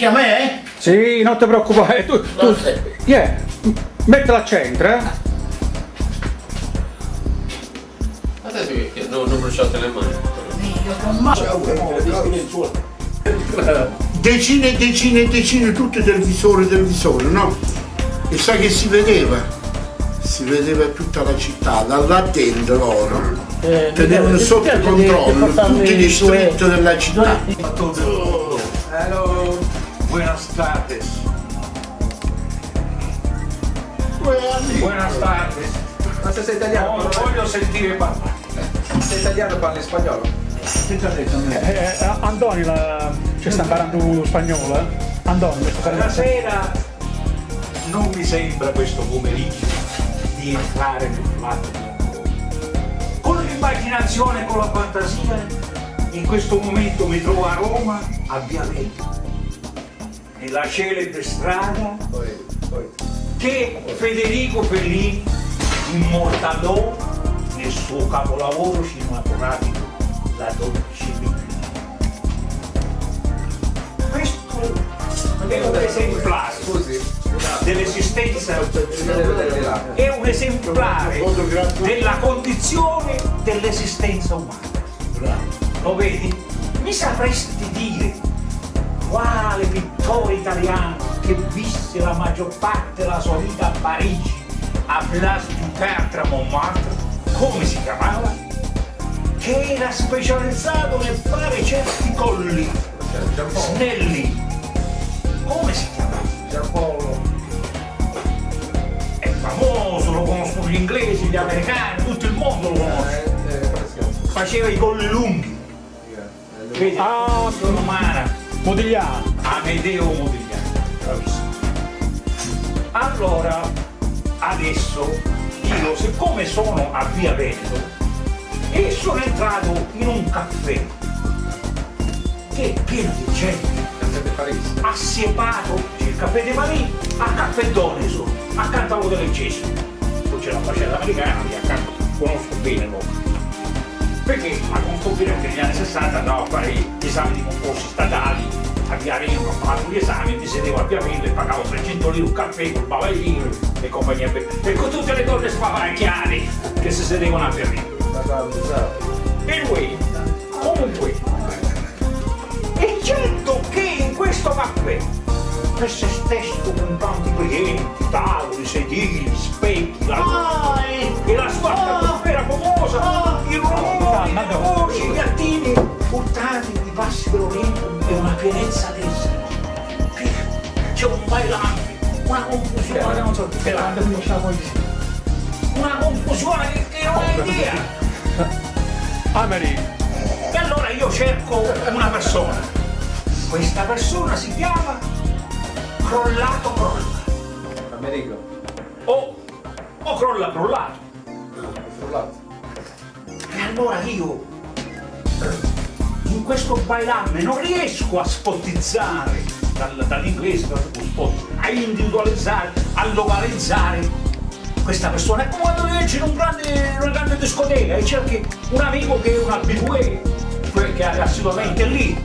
anche a me? eh? Sì, non ti preoccupare, tu, tu, yeah, mettila al centro, eh? Adesso che, che non, non bruciate le mani. Decine e decine e decine, tutti del visore del visore, no? E sai che si vedeva? Si vedeva tutta la città, da là dentro loro. Eh, Tenevano sotto controllo tutti gli due- street della città. Hello, buenas tardes. Buenas tardes. Ma se sei italiano, Non voglio sentire parlare. sei italiano parli spagnolo? Eh, eh, Andoni la... ci sta imparando spagnolo, eh? Andoni, Stasera non mi sembra questo pomeriggio di entrare nel un Con l'immaginazione e con la fantasia, in questo momento mi trovo a Roma, a Via Veneto, nella celebre strada che Federico Fellini immortalò nel suo capolavoro cinematografico La dolce vita. Questo è un esemplare dell'esistenza, è un esemplare della condizione dell'esistenza umana. Lo vedi? Mi sapresti dire quale pittore italiano che visse la maggior parte della sua vita a Parigi, a Place du Tertre Montmartre, come si chiamava? Che era specializzato nel fare certi colli snelli. Come si chiamava? Giampaolo. È famoso, lo conoscono gli inglesi, gli americani, tutto il mondo lo conosce. Eh, eh, fresco. Faceva i colli lunghi. Eh, Vedi? Ah, romana. Modigliano. Amedeo Modigliani, bravissimo. Allora, adesso io, siccome sono a Via Veneto, e sono entrato in un caffè che è pieno di gente, assiepato, c'è il caffè di Marì, a caffè Doneso, accanto a Cesso. Poi c'è la facetta americana che accanto conosco bene loro. Perché a anche negli anni 60 andavo a fare gli esami di concorsi statali, a Via Veneto, ho fatto gli esami, mi sedevo a Via Veneto e pagavo 300 lire un caffè col bavaglino e compagnia per... e con tutte le donne spavaracchiate che si sedevano a Via Veneto. Anyway, comunque, è certo che in questo caffè, per se stesso con tanti clienti, tavoli, sedili, specchi, la Ah, e- e la sua atmosfera famosa, i rumori, le voci, gli attini, urtati di passi dell'Oriente e una pienezza d'essere. C'è un bailante, una confusione, non so che la una confusione che, che non hai idea. Ameri, E allora io cerco una persona. Questa persona si chiama Crollato Crollato. Americo. O, o Crolla Crollato. Frullato. Allora io in questo bailamme non riesco a spottizzare dal- dall'inglese dal spot, a individualizzare, a localizzare questa persona. È come quando entri in un grande, una grande discoteca e cerchi un amico che è un abitué, che è assolutamente lì,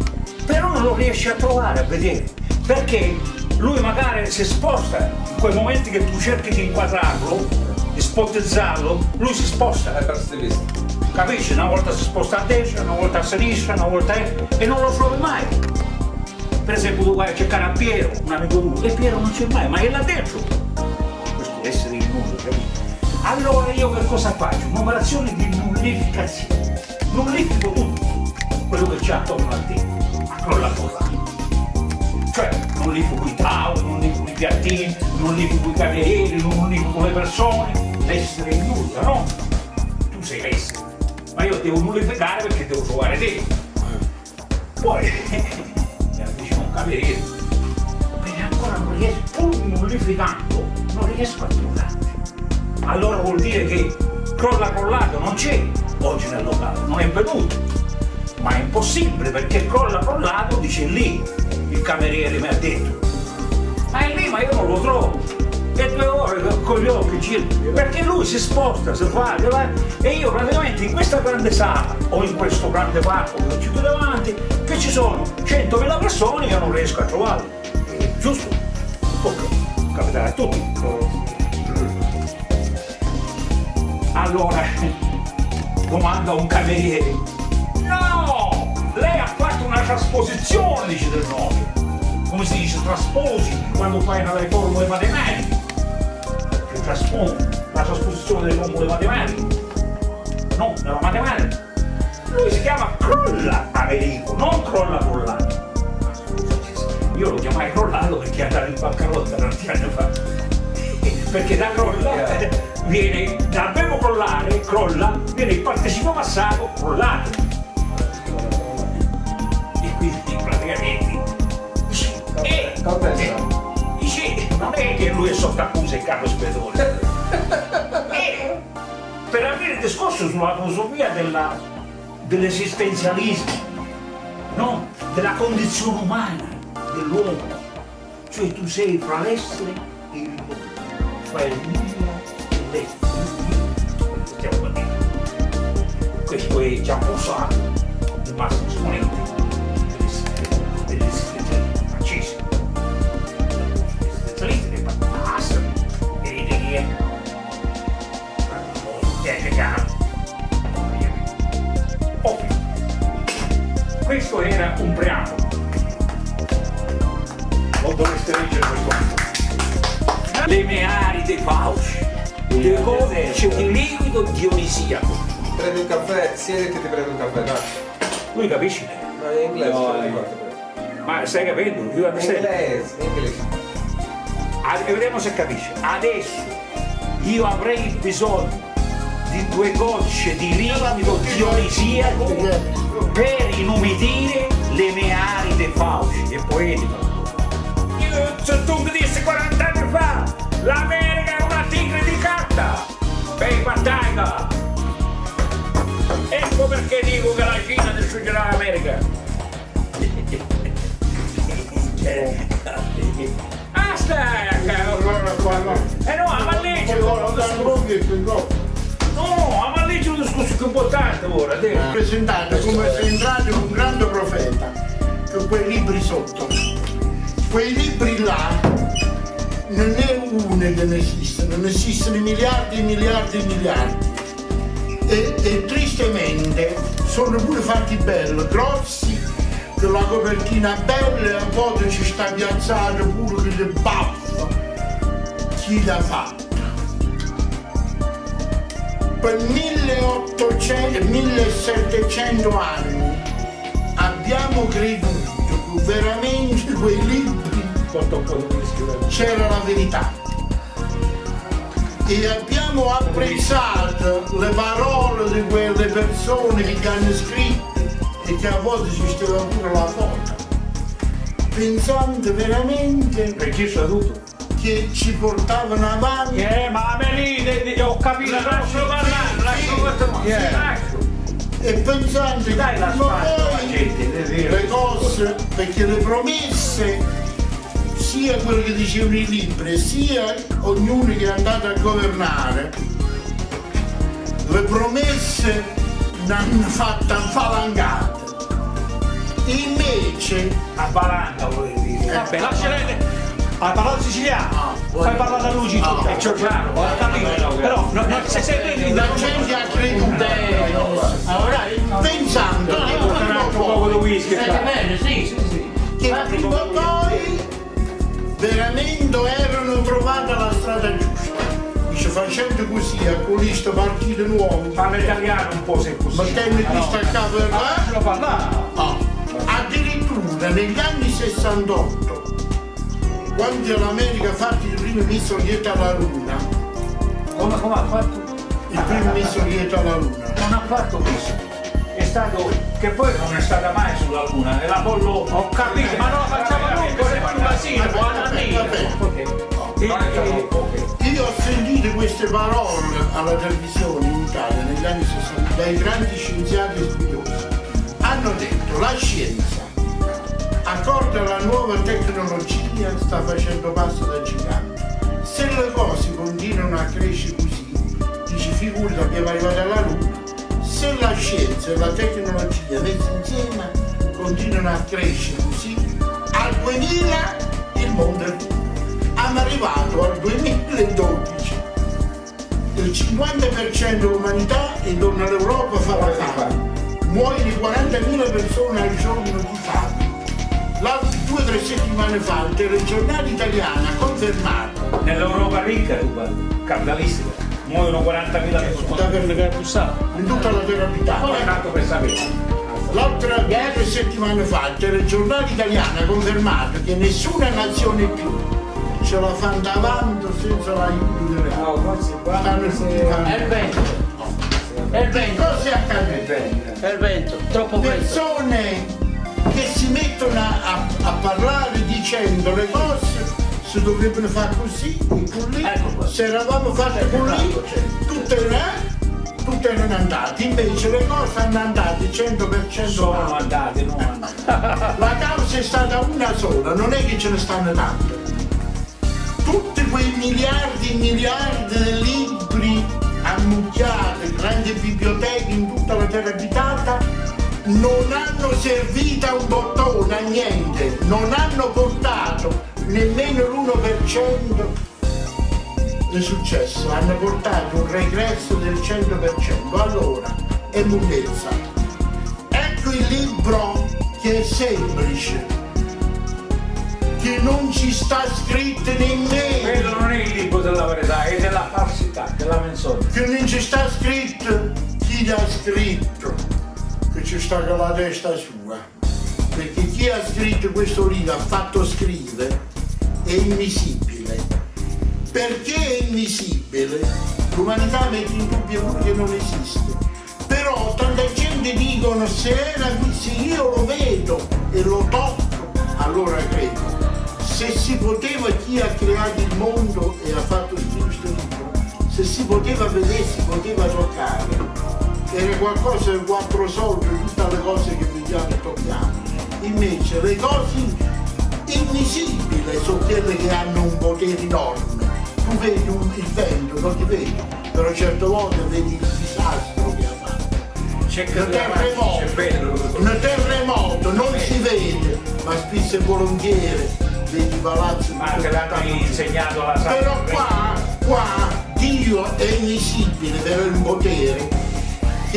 però non lo riesci a trovare, a vedere, perché lui magari si sposta in quei momenti che tu cerchi di inquadrarlo, di spottizzarlo, lui si sposta. Hai perso di vista. Capisci? Una volta si sposta a destra, una volta a sinistra, una volta a e non lo trovi mai. Per esempio tu vai a cercare a Piero, un amico tuo, e Piero non c'è mai, ma è là dentro. Questo essere il mondo, capito? Allora io che cosa faccio? Un'operazione di nullificazione. Nullifico tutto quello che c'è attorno a te, non la cosa. Cioè, non lifico i tavoli, non lifico i piattini, non lifico i camerieri, non lifico le persone, l'essere il nulla, no? tu sei l'essere, ma io devo nullificare perché devo trovare te. Poi mi avvicino un cameriere, bene ancora non riesco, pur nullificando, non riesco a trovarti. Allora vuol dire che crolla crollato non c'è oggi nel locale, non è venuto. Ma è impossibile perché crolla crollato dice lì, il cameriere mi ha detto. Ma è lì, ma io non lo trovo. E due ore con gli occhi gira, perché lui si sposta, si fa, si va, e io praticamente in questa grande sala o in questo grande parco che ci qui davanti, che ci sono 100.000 persone, io non riesco a trovarli. Giusto? Ok, capiterà a tutti. Allora, domanda un cameriere. No! Lei ha fatto una trasposizione, dice del nome. Come si dice? Trasposi quando fai delle formule matematiche. Che traspone la trasposizione delle formule matematiche. No, nella matematica. Lui si chiama Crolla Americo, non Crolla Crollato. Io lo chiamai Crollato perché è andato in bancarotta tanti anni fa. Perché da crolla viene, dal verbo crollare, crolla, viene il partecipo passato crollato. E quindi praticamente dice, è che lui è sotto accusa e capo spedone. Eh, per avere discorso sulla filosofia dell'esistenzialismo, no? della condizione umana dell'uomo, cioè tu sei fra l'essere e il mondo, fra il nulla e l'essere. Questo è già posato il massimo esponente Questo era un preambolo. Non dovreste leggere questo. Le mearide fauci, le codice di liquido dionisiaco. Prendi un caffè, siediti e ti prendi un caffè, dai. Lui capisci? Ma in inglese, No, eh. quanto prendi? Ma stai capendo? Io In inglese, in inglese. Vediamo se capisce. Adesso io avrei bisogno di due gocce di liquido dionisiaco per inumidire le mie aride fauci. È poetico. Io, se tu mi dissi 40 anni fa, l'America è una tigre di carta. Bei battaglia. Ecco perché dico che la Cina distruggerà l'America. Ah, stai a cavolo. Eh no, ma leggi, no, ma leggi un discorso più importante ora, te. presentato come se entrato un grande profeta con quei libri sotto. Quei libri là non è uno che ne esiste, non esistono miliardi e miliardi e miliardi. E, e tristemente sono pure fatti belli, grossi, con la copertina bella e a volte ci sta piazzato pure che le baffa. Chi l'ha fatto? Per 1800 1700 anni abbiamo creduto che veramente quei libri whisky. c'era la verità e abbiamo apprezzato le parole di quelle persone che hanno scritte e che a volte ci stava pure la foto pensando veramente Registra tutto. Che ci portavano avanti Eh, ma Amelie, ho capito. Lascialo parlare, lascialo parlare. Yeah. Lascio. e pensando che Dai la vero. le cose, perché le promesse, sia quello che dicevano i libri, sia ognuno che è andato a governare, le promesse ne hanno fatte infalangate. Invece, A valanga volevi dire. Vabbè, lascia lei. Hai parlato siciliano? Fai parlare da lui Ah, tu. E c'ho chiaro. Ho capito. Però, no, no, se sei la gente ha creduto pensando che prima o Un poco di poi whisky. bene, sì, sì, sì. che prima o poi veramente erano trovate la strada giusta. Dice facendo così, acquista partito nuovo, Parla italiano un po' se è possibile. mettendo questo a capo del Lascialo parlare. Ah, addirittura negli anni 68, quando l'America ha fatto il primo missile alla Luna, Come, come ha fatto? il primo missile alla Luna, Non ha fatto questo. È stato. che poi non è stata mai sulla luna, è l'Apollo. Ho capito, ma non la facciamo noi, vorremmo un basino, buona Vabbè, vabbè. Ok. E- e- ok. Io ho sentito queste parole alla televisione in Italia negli anni 60 dai grandi scienziati e studiosi. Hanno detto la scienza, accorda alla nuova tecnologia, sta facendo passo da gigante. Se le cose continuano a crescere così, dici figurati abbiamo arrivato alla Luna. Se la scienza e la tecnologia messe insieme continuano a crescere così, al 2000 il mondo è finito. Abbiamo arrivato al 2012 il 50% dell'umanità è torna all'Europa a fare la fame. Muoiono 40.000 persone al giorno di fame. Due o tre settimane fa il telegiornale italiano ha confermato Nell'Europa ricca, tu guardi, capitalistica, muoiono 40.000 persone. Da per le bussate. in tutta la terra abitata. tanto per sapere. L'altra due o tre settimane fa il telegiornale italiano ha confermato che nessuna nazione più ce la fa davanti senza l'aiuto delle altre. No, forse qua Stanno tutti È vento. È il vento. cosa è accaduto? È il vento. Troppo vento. persone che si mettono a, a parlare dicendo le cose si dovrebbero fare così e così Ecco se eravamo fatti così tutte, eh, tutte erano andate invece le cose hanno andate 100% Sono male. andati, non andati. la causa è stata una sola non è che ce ne stanno tante tutti quei miliardi e miliardi di libri ammucchiati, grandi biblioteche in tutta la terra abitata, non hanno servito a un bottone, a niente, non hanno portato nemmeno l'1% di successo, hanno portato un regresso del 100%. Allora, è lunghezza. Ecco il libro che è semplice, che non ci sta scritto nemmeno. Quello non è il libro della verità, è della falsità, della menzogna. che non ci sta scritto chi l'ha scritto, che ci sta con la testa sua. Perché chi ha scritto questo libro ha fatto scrivere è invisibile. Perché è invisibile? L'umanità mette in dubbio pure che non esiste. Però tanta gente dicono se, era, se io lo vedo e lo tocco, allora credo. Se si poteva chi ha creato il mondo e ha fatto questo libro, se si poteva vedere, si poteva toccare, era qualcosa di quattro soldi, tutte le cose che vediamo e tocchiamo. Invece le cose invisibili sono quelle che hanno un potere enorme. Tu vedi un- il vento, non ti vedi, però certe volte vedi il disastro che ha fatto. C'è che Un terremoto, bello. un terremoto non si vede, ma spesso e volentieri vedi palazzi Ma anche l'hanno insegnato la però qua, qua Dio è invisibile per il potere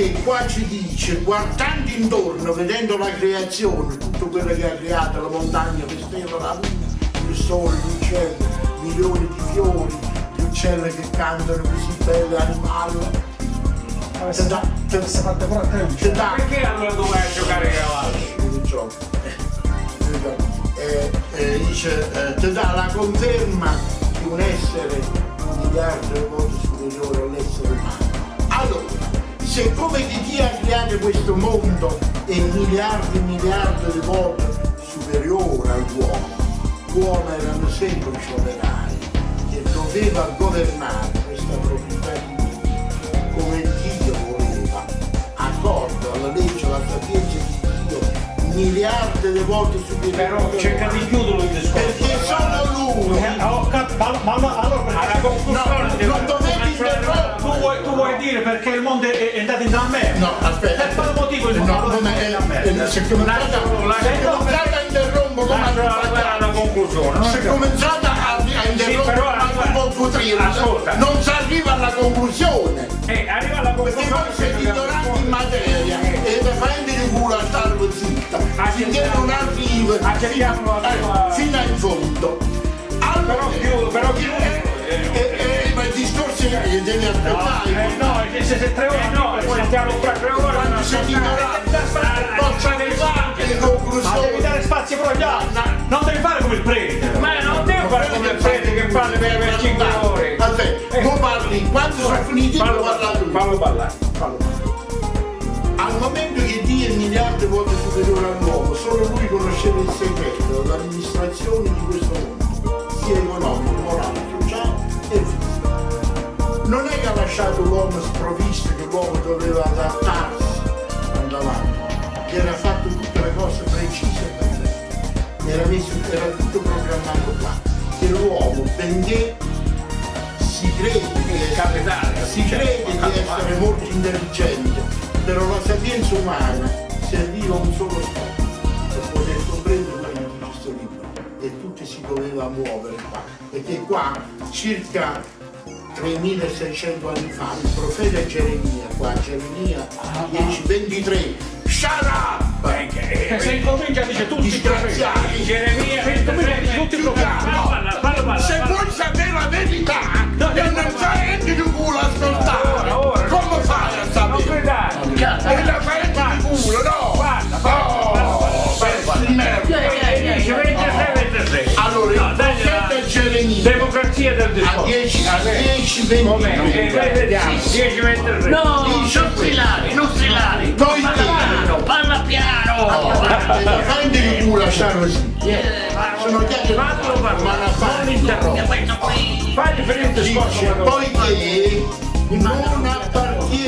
che qua ci dice guardando intorno, vedendo la creazione, tutto quello che ha creato, la montagna, le stelle, la luna, il sole, gli uccelli, milioni di fiori, gli uccelli che cantano così belli, animali. Ti dà, ti- Si fatte pure a tempo. ti dà Perché allora doveva giocare a cavallo? il gioco. Eh, eh, dice, eh, ti dà la conferma di un essere un miliardo di volte superiore all'essere umano. Allora, se come di chi ha creato questo mondo è miliardi e miliardi di volte superiore all'uomo, l'uomo erano semplici operai che doveva governare questa proprietà di Dio come Dio voleva, accordo alla legge, alla sapienza di Dio, miliardi di volte superiore. Però cerca di chiuderlo il discorso. Perché solo lui. Eh, ho cap- ma, ma, ma allora Alla conclusione No, vuoi dire perché il mondo è, è andato in merda? No, aspetta. Per quale motivo il No, mondo non è è, in una merda? è, se cominciate Lascialo- a, interrompere come fatto. conclusione. Se è cominciate a, interrompere ascolta. non si arriva alla conclusione. Eh, arriva alla Perché conclusione. voi siete ignoranti in materia e vi fate di culo a stare zitta. Finché non arriva la eh, fino in fondo. Allora, Però chiudo, però chiudo. Eh, eh, eh, ma il discorso è che devi Eh, aspettare. no, se, se, se tre ore Eh, no, poi stiamo qua tre ore Quando non siete ignoranti, posso arrivare alle Ma devi conclusioni. dare spazio però agli altri. Non devi fare come il prete. Ma non devi fare come il prete che parla per, per 5 ore. Aspetta, tu parli, quando sono finiti Fallo parla parlare, tu. fallo parlare. Al momento che Dio è miliardi volte superiore all'uomo, solo lui conosceva il segreto dell'amministrazione di questo mondo, sia economico, morale, sociale e fisico. Non è che ha lasciato l'uomo sprovvisto, che l'uomo doveva adattarsi che era fatto tutte le cose precise e perfette, era, messo, era tutto programmato qua, che l'uomo, benché si crede di essere, capitale, si crede di essere molto intelligente, però la sapienza umana serviva a un solo scopo, per poter comprendere questo libro. E tutti si doveva muovere qua, perché qua circa 3600 anni fa il profeta Geremia, qua Geremia 1023, shut up! E se incomincia dice tutti i profeti. Geremia, Se incomincia tutti i profeti. no. Parla, parla, parla. Se vuoi sapere la verità, e non sai di culo ascoltare, come fai a sapere? E la fai di culo, no? A discorso. 10 a 10 Come? 23 Eh, Vediamo, 10, 23. No, Dice non strillare, non strillare. Noi Parla che- piano, parla piano. E la fai di culo stare così. Eh, Sono chiacchiere Fatelo parlare, ma la non fai. interrompere. il discorso. Dice quando- poiché non appartiene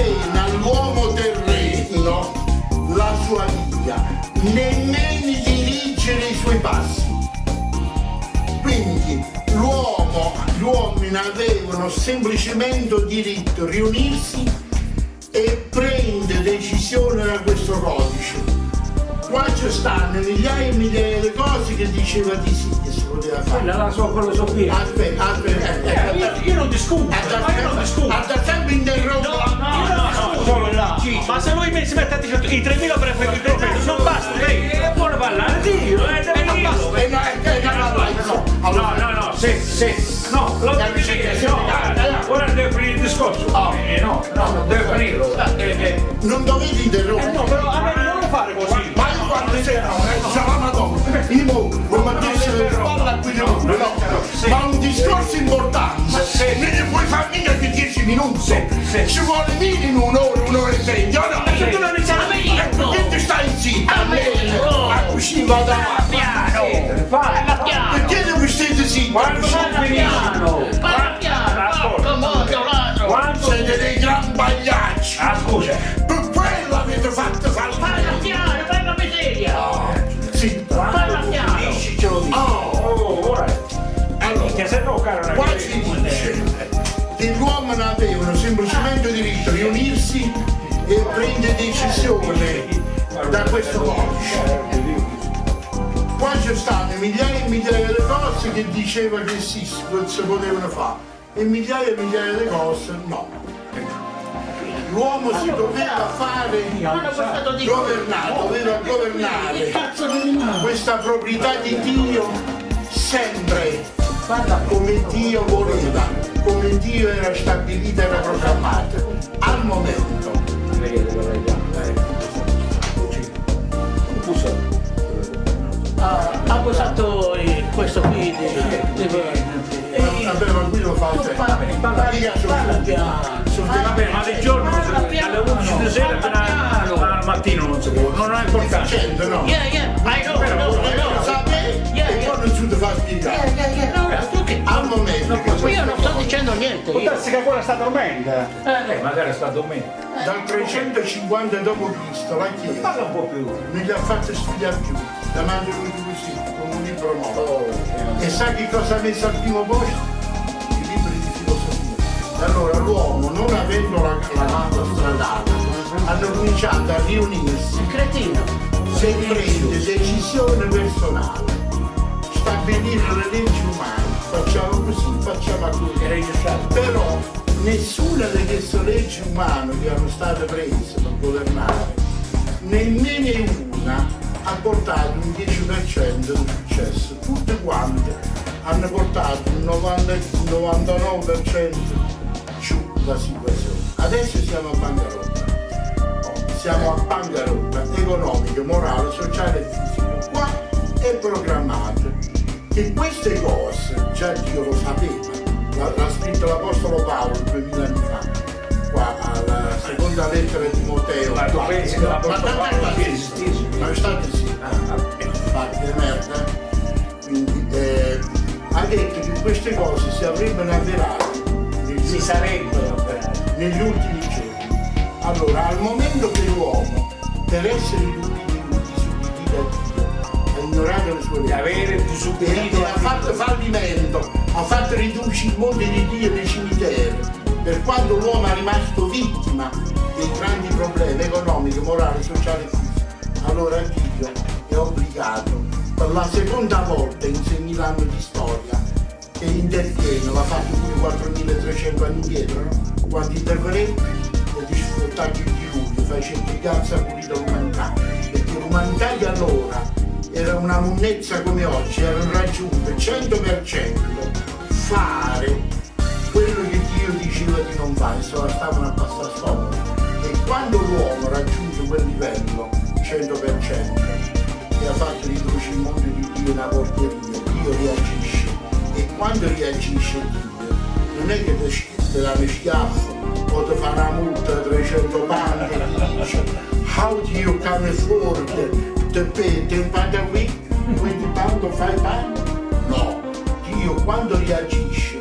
semplicemente diritto riunirsi e prendere decisioni da questo codice. Qua ci stanno migliaia e migliaia di cose che diceva di sì che si poteva fare. Quella la sua filosofia. Aspetta, aspetta, Eh, io, io non discuto, ma io non discuto. Ha sempre interrotto No, no, no, no, là. Ma se lui mi si mette a dire i 3000 prefetti profeti, non basta, lei buono parlare, da Dio. E no, non vai, no. No, no, no, se, se, no, lo devi dire, no, ora deve finire il discorso. Eh, no, no, deve finirlo. Eh, eh. non dovete Eh, interrompere. no, però a me non lo fare così. Quando sei no, eh, sarà una donna. Io mo, non mi dice parla qui di nulla, no. Ma un discorso importante. Non ne puoi fare mica di 10 minuti. Ci vuole minimo un'ora, un'ora e sei. Io no. Se tu non iniziare a E perché ti stai zitto? A me. A cucina vado avanti. piano. Piano. Perché devi stare zitto? Quando Parla piano. Parla piano. Porco modo, ladro. Quando... Siete dei gran bagliacci. Ah, scusa. Per quello avete fatto Parla saltare. piano, parla piano. Dici, ce lo dico. Oh, Oh, ora. allora. Se no, caro, Qua si dice che gli uomini avevano semplicemente diritto a riunirsi e prendere decisioni da questo codice. Qua ci stanno migliaia e migliaia di cose che diceva che sì, si potevano fare e migliaia e migliaia di cose no. L'uomo si doveva fare governare, doveva governare questa proprietà di Dio sempre come Dio voleva, come Dio era stabilita e era programmata. Al momento. Ha, eh, questo qui vabbè, ma qui lo fa parla piano. sono- Vabbè, ma di giorno non si Parla può, piano, alle 11 di sera fino al mattino non si può, non è importante. Certo, no. Yeah, yeah, I know, e poi non ti fa spiegare. Yeah, yeah, yeah, no, no, tu che- Al momento che Io non sto dicendo niente. Può darsi che quella sta dormendo. Eh, Eh, magari sta dormendo. dal 350 d.C. la Chiesa Parla un po' più. non gli ha fatto studiare più, davanti a lui così, con un libro nuovo. Oh, E sa che cosa ha messo al primo posto? Allora l'uomo, non avendo la, la mappa stradale, hanno cominciato a riunirsi cretino. e prendere decisioni personali, stabilire le leggi umane, facciamo così, facciamo così. Però nessuna di queste leggi umane che hanno state prese per governare, nemmeno una ha portato un 10% di successo. Tutte quante hanno portato un 90 un 99% giù la situazione. Adesso siamo a bancarotta. Siamo a bancarotta economica, morale, sociale e fisica. Qua è programmato che queste cose già Dio lo sapeva, l'ha, scritto l'Apostolo Paolo 2000 anni fa, qua alla seconda lettera di Timoteo. Ma tu pensi che la Ma porta tant'è Paolo esistisse? Ma state sì, fatti di merda. Quindi eh, ha detto che queste cose si avrebbero avverato negli, Si sarebbero operati. negli ultimi giorni. Allora, al momento che l'uomo, per essere suddivisa a Dio, ha ignorato le sue leggi. avere disobbedito ha fatto fallimento, ha fatto ridurre il mondo di Dio nei cimiteri, per quando l'uomo è rimasto vittima dei grandi problemi economici, morali, sociali e fisici. Allora Dio è obbligato per la seconda volta in 6.000 anni di storia che interviene, l'ha fatto pure 4.300 anni indietro, no? quando intervenì e di sfruttaggio di lui, facendo piazza pulita l'umanità, perché l'umanità di allora era una monnezza come oggi, era raggiunto 100% fare quello che Dio diceva di non fare, se la stavano a passare sopra. E quando l'uomo raggiunge quel livello, 100%, e ha fatto riduce il mondo di Dio una porcheria, Dio reagisce. Quando reagisce Dio, non è che ti dà uno o ti fa una multa di 300 panni e dice How do you come afford to pay 10 pound a week? 20 pound o 5 pound? No, Dio quando reagisce,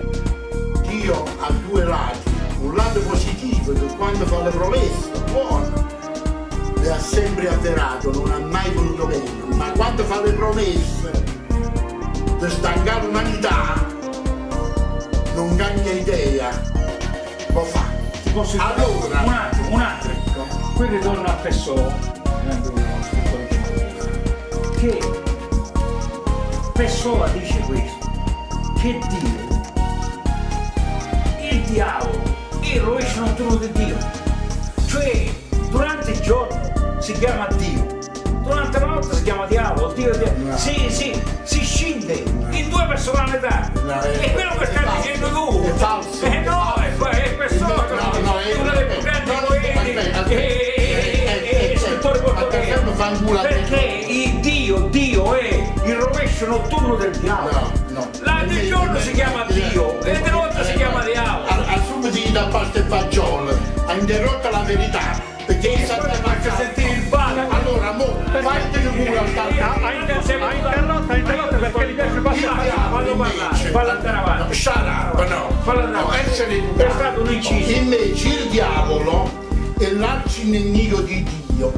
Dio ha due lati, un lato positivo che quando fa le promesse, buono, le ha sempre avverato, non ha mai voluto meno, ma quando fa le promesse di stancare l'umanità, non cambia idea, lo fa. Ti posso dire Allora. un attimo, un attimo. Qui ritorno a Pessoa, che Pessoa dice questo, che Dio, il diavolo, il rovescio notturno di Dio, cioè durante il giorno si chiama Dio, la notte si chiama diavolo, Dio, Dio. No. Si, si, si scinde in due personalità. No, è- è quello che stai dicendo tu. È falso. Eh no, è, è Pessoa. No, no, è- uno dei più grandi no, no, poeti e- scrittori portoghesi. Perché il Dio, Dio è il rovescio notturno del diavolo. No, no. La di giorno si chiama Dio e di notte si chiama diavolo. Subito da pasta e fagiolo, ha interrotto la verità, perché ti faccio sentire il padre. Allora, mo, fatti il culo al tanto. ha inter- ha interrotto, ha interrotto perché gli piace passare. Fallo parlare, fallo andare avanti. Up, no. Fallo andare avanti. essere È stato un inciso. Invece il diavolo è l'arcinemico di Dio,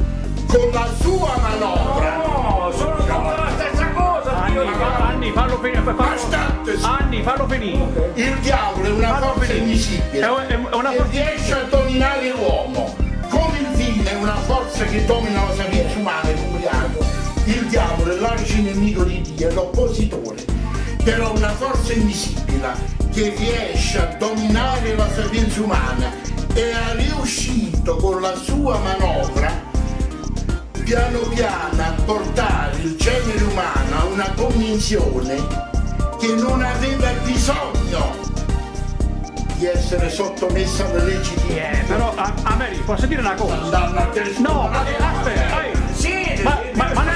con la sua manovra. No, sono tutte la stessa cosa. Anni, Dio. Anni, fallo finire. Fallo, Anni, fallo finire. il diavolo è una forza invisibile. È un- una forza- forza che domina la sapienza umana e l'ubriaco, il diavolo è l'arcinemico di Dio, è l'oppositore, però una forza invisibile che riesce a dominare la sapienza umana e è riuscito con la sua manovra piano piano a portare il genere umano a una convinzione che non aveva bisogno di essere sottomessa alle leggi di Eh, però, a, a me posso dire una cosa? No, ma eh, aspetta, Sì, Ma- ma- ma non-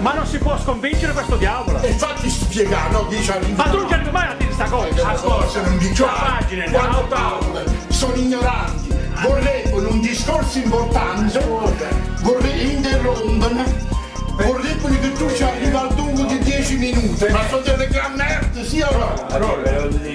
ma non si può sconvincere questo diavolo. E infatti spiegare, no? Dice Ma tu non ci arrivi mai a dire sta cosa. Ascolta, non vi C'ho pagine, Quando parla, sono ignoranti, vorrebbero un discorso importante, vorrebbero interrompere, vorrebbero che tu ci arrivi al dunque di 10 minuti, ma sono delle gran merde, sì o no?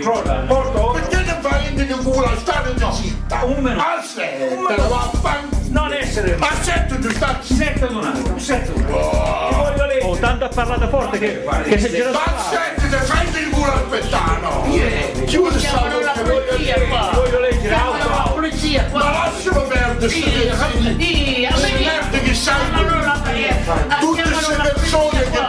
Rolla, porto Perché niente di culo a stare zitta? Un minuto. Aspetta, vaffanculo. non essere Accetta di stare zitta. Setta un attimo, setta un attimo. Ti voglio leggere. Oh, tanto ha parlato forte che, che si gira Ma accetta di fai il culo al pettano. Chiudi sta polizia qua. Voglio leggere la polizia Ma qua. lascialo perdere Sì, a me che sai tutte queste la persone che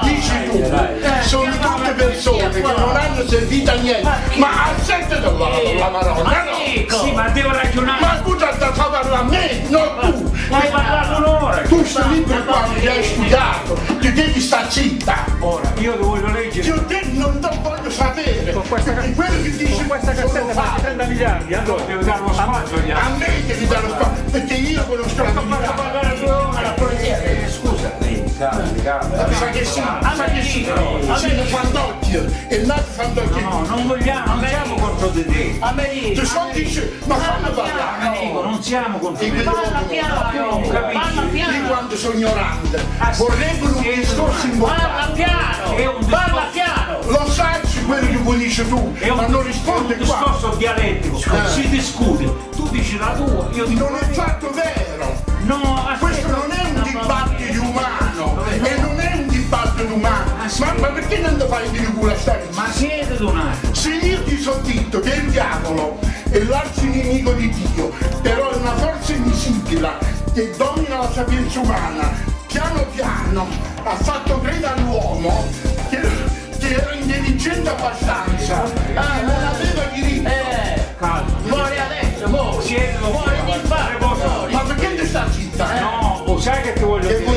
qua. dici tu Eh, sono tutte persone che qua. non hanno servito a niente Ma accetta la, la maronna no. Sì, ma devo ragionare. ma scusa sta fa parlare a me non tu Ma hai parlato un'ora. tu stai libro qua che hai studiato ti devi stare zitta Ora, io ti voglio leggere. io te non te lo voglio sapere Con questa, perché quello che dici con questa cassetta fatti fatti. 30 miliardi. Allora, Devo dare uno spazio a me devi dare lo spazio perché io conosco la Fatto verità Eh, Scusa. sa che sì sa che sì il fantocchio è nato fantocchio No, non vogliamo, non siamo contro di te. A me Tu dice. so dice, ma fammi parlare. Non siamo contro E di te. Parla piano, parla Io piano. quando sono ignorante, vorrebbero un discorso Parla importante. piano. È un Parla piano. Lo sai quello che vuoi dici tu, È un, ma non è risponde un qua. discorso dialettico. Eh. Si discute. Tu dici la tua, io dico Non è fatto vero. No, aspetta. Questo non è un dibattito umano e non è un dibattito umano. fai di culo a stare? Ma siete un attimo. Se io ti so detto che il diavolo è l'arcinemico di Dio, però è una forza invisibile che domina la sapienza umana, piano piano ha fatto credere all'uomo che, che era intelligente abbastanza, ah, non aveva diritto. Eh, Calma. muori adesso, muori. Siete Muori di muori. Ma perché ti sta zitta? Eh? No, sai che ti voglio dire?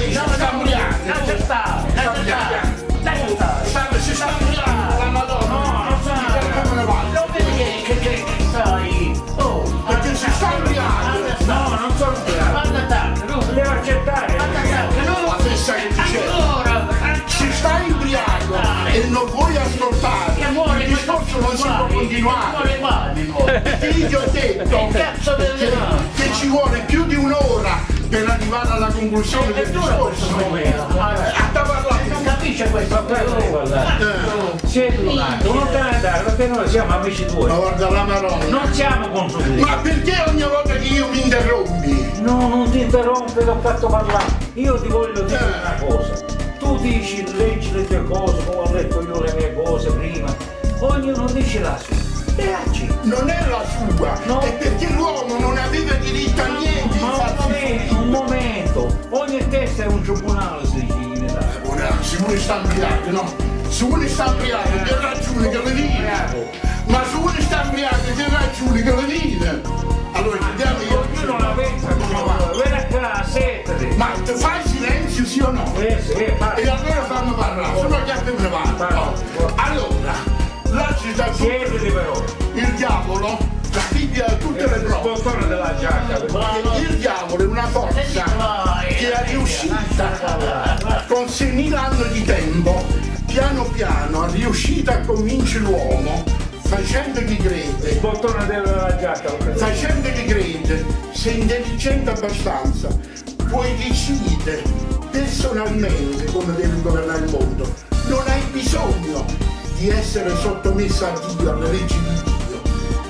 Continuare. Io ti ho detto Che ci vuole più di un'ora per arrivare alla conclusione del discorso. Eh, A te parlare. Non capisce questo. Eh, un attimo, non te ne andare perché noi siamo amici Ma tuoi. guarda la maronna. Non siamo consulenti. Ma perché ogni volta che io mi interrompi? No, non ti interrompe, ti ho fatto parlare. Io ti voglio dire Eh. una cosa. Tu dici, leggi le tue cose, come ho letto io le mie cose prima. Ognuno dice la sua. E aggi. Non è la sua, No. è perché l'uomo non aveva diritto a niente. Ma un momento, un momento. Ogni testa è un tribunale, si dice in Italia. Ora, se uno sta ampliato, no? Se uno sta ampliato, che ragione che le. Ma se uno sta ampliato, che ragione che le. Allora, vediamo io. Ognuno la pensa come vuole. Vieni qua, settati. Ma te fai silenzio, sì o no? Eh sì, eh, E allora fammi parlare, no te me ne vado. Allora, la città Siediti però. il diavolo, la Bibbia ha tutte le Il prove. bottone della giacca. Il diavolo è una forza che è riuscita con 6.000 anni di tempo, piano piano, è riuscita a convincere l'uomo, facendo chi Il bottone della giacca. lo prendo. facendo chi crede, sei intelligente abbastanza, puoi decidere personalmente come devi governare il mondo. Non hai bisogno di essere sottomesso a Dio, alle leggi di Dio,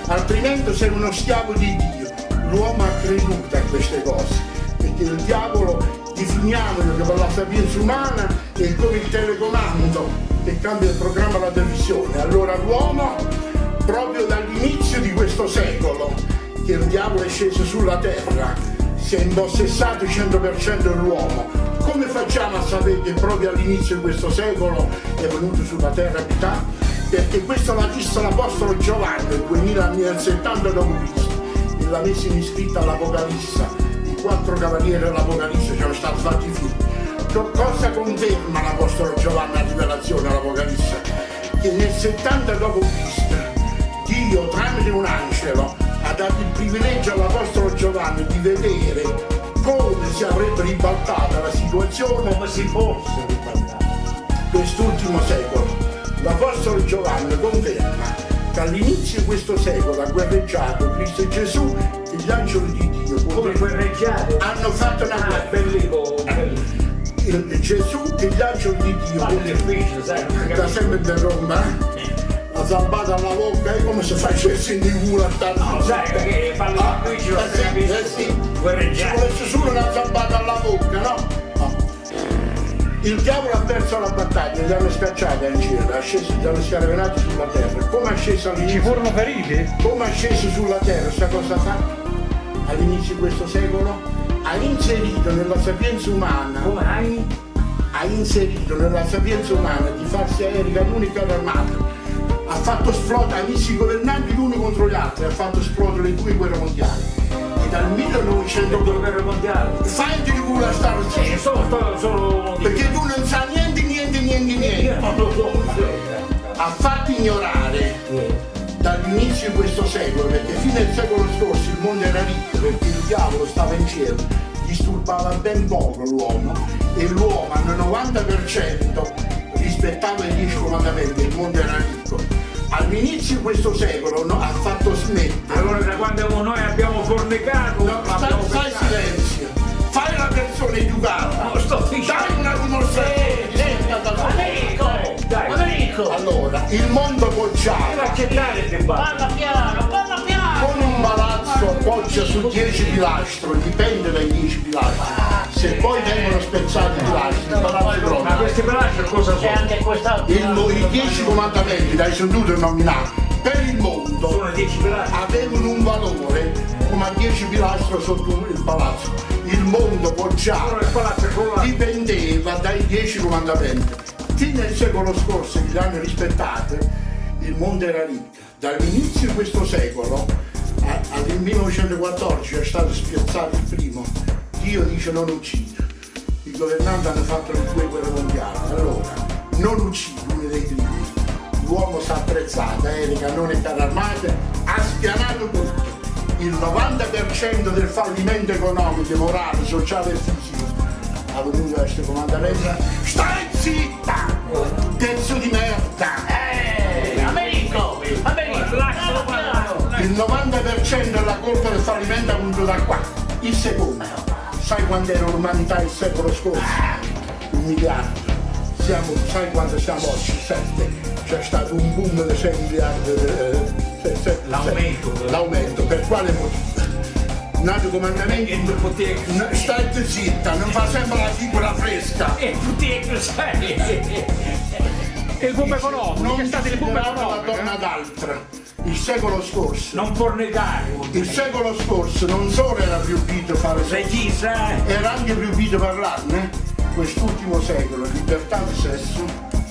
altrimenti sei uno schiavo di Dio. L'uomo ha creduto a queste cose, perché il diavolo definiamolo che per la sapienza umana è come il telecomando che cambia il programma alla televisione. Allora l'uomo, proprio dall'inizio di questo secolo, che il diavolo è sceso sulla terra, si è impossessato il 100% dell'uomo. Come facciamo a sapere che proprio all'inizio di questo secolo è venuto sulla terra a abitare? Perché questo l'ha visto l'Apostolo Giovanni nel 2000 anni nel 70 d.C. l'ha messo in iscritto all'Apocalisse. I quattro cavalieri dell'Apocalisse ci sono stati fatti figli. Co- Cosa conferma l'Apostolo Giovanni a rivelazione all'Apocalisse? Che nel 70 d.C. Dio tramite un angelo ha dato il privilegio all'Apostolo Giovanni di vedere come si avrebbe ribaltata la situazione Come si fosse ribaltato. quest'ultimo secolo. L'Apostolo Giovanni conferma che all'inizio di questo secolo ha guerreggiato Cristo Gesù e gli angeli di Dio Come guerreggiate. hanno fatto una Ah, guerra. bellico, bellico. Il- Gesù e gli angeli di Dio sai, si da sempre interrompe la zampata alla bocca è come se facessi di culo a No, sai che fanno Ah, difficile, non si eh sì, capisce. eh sì. Ci Guerreggiate. volesse solo una zampata alla bocca, no? No. Il diavolo ha perso la battaglia, li hanno scacciati in cielo, è sceso, li hanno scaraventati sulla terra. Come è sceso Ci all'inizio? furono feriti? Come è sceso sulla terra, sa cosa fa? All'inizio di questo secolo? Ha inserito nella sapienza umana, Come hai? ha inserito nella sapienza umana di farsi aerei l'unica armata. Ha fatto esplodere, ha messo i governanti l'uno contro gli altri, ha fatto esplodere le due guerre mondiali. E dal 1900 Due guerre mondiali. Fai di culo a stare Sì, solo, solo, perché tu non sai niente, niente, niente, niente. Ha fatto ignorare dall'inizio di questo secolo, perché fino al secolo scorso il mondo era ricco, perché il diavolo stava in cielo, disturbava ben poco l'uomo e l'uomo al 90% rispettava i dieci comandamenti, il mondo era ricco. All'inizio di questo secolo no, ha fatto smettere. Allora da quando noi abbiamo fornicato, No, abbiamo pensato. silenzio, fai la persona educata, No, sto dicendo. dai una dimostrazione. Federico! Dai. Federico! Allora, il mondo bocciato accettare il dibattito. Parla piano, parla piano! con un palazzo poggia su 10 pilastri, dipende dai 10 pilastri. Se poi vengono spezzati i pilastri, il palazzo Ma questi pelacci cosa E sono? anche quest'altro. Il I dieci comandamenti dai sentito nominati per il mondo Sono 10 pelacci. avevano un valore come a 10 pilastri sotto il palazzo. Il mondo poggiato dipendeva dai dieci comandamenti. Fino al secolo scorso, che li hanno rispettati, il mondo era ricco. Dall'inizio di questo secolo al 1914 è stato spiazzato il primo. Dio dice non uccido. I governanti hanno fatto le due guerre mondiali. Allora, non uccido uno dei crimini. L'uomo si è attrezzato, aerei, cannoni e carri armati, ha spianato tutto. Il 90% del fallimento economico, morale, sociale e fisico ha venuto da questo comandamento. Stai zitta! Pezzo di merda! Eh, Americo! Americo! Lascialo parlare. Il 90% della colpa del fallimento è venuto da qua. Il secondo. Sai quando era l'umanità il secolo scorso? Un miliardo. Siamo, sai quanto siamo oggi? Sette. C'è stato un boom di 6 miliardi. eh, se- L'aumento. L'aumento. Per quale motivo? Nato comandamento. E tu potevi- No, Stai zitta, non fa sempre la figura fresca. E potevi, sai. Il boom economico, Non che è stato il boom considerata la donna d'altra. Il secolo scorso. Non può negare. Il secolo scorso non solo era proibito fare sesso, Regista, era anche proibito parlarne. Quest'ultimo secolo, libertà di sesso,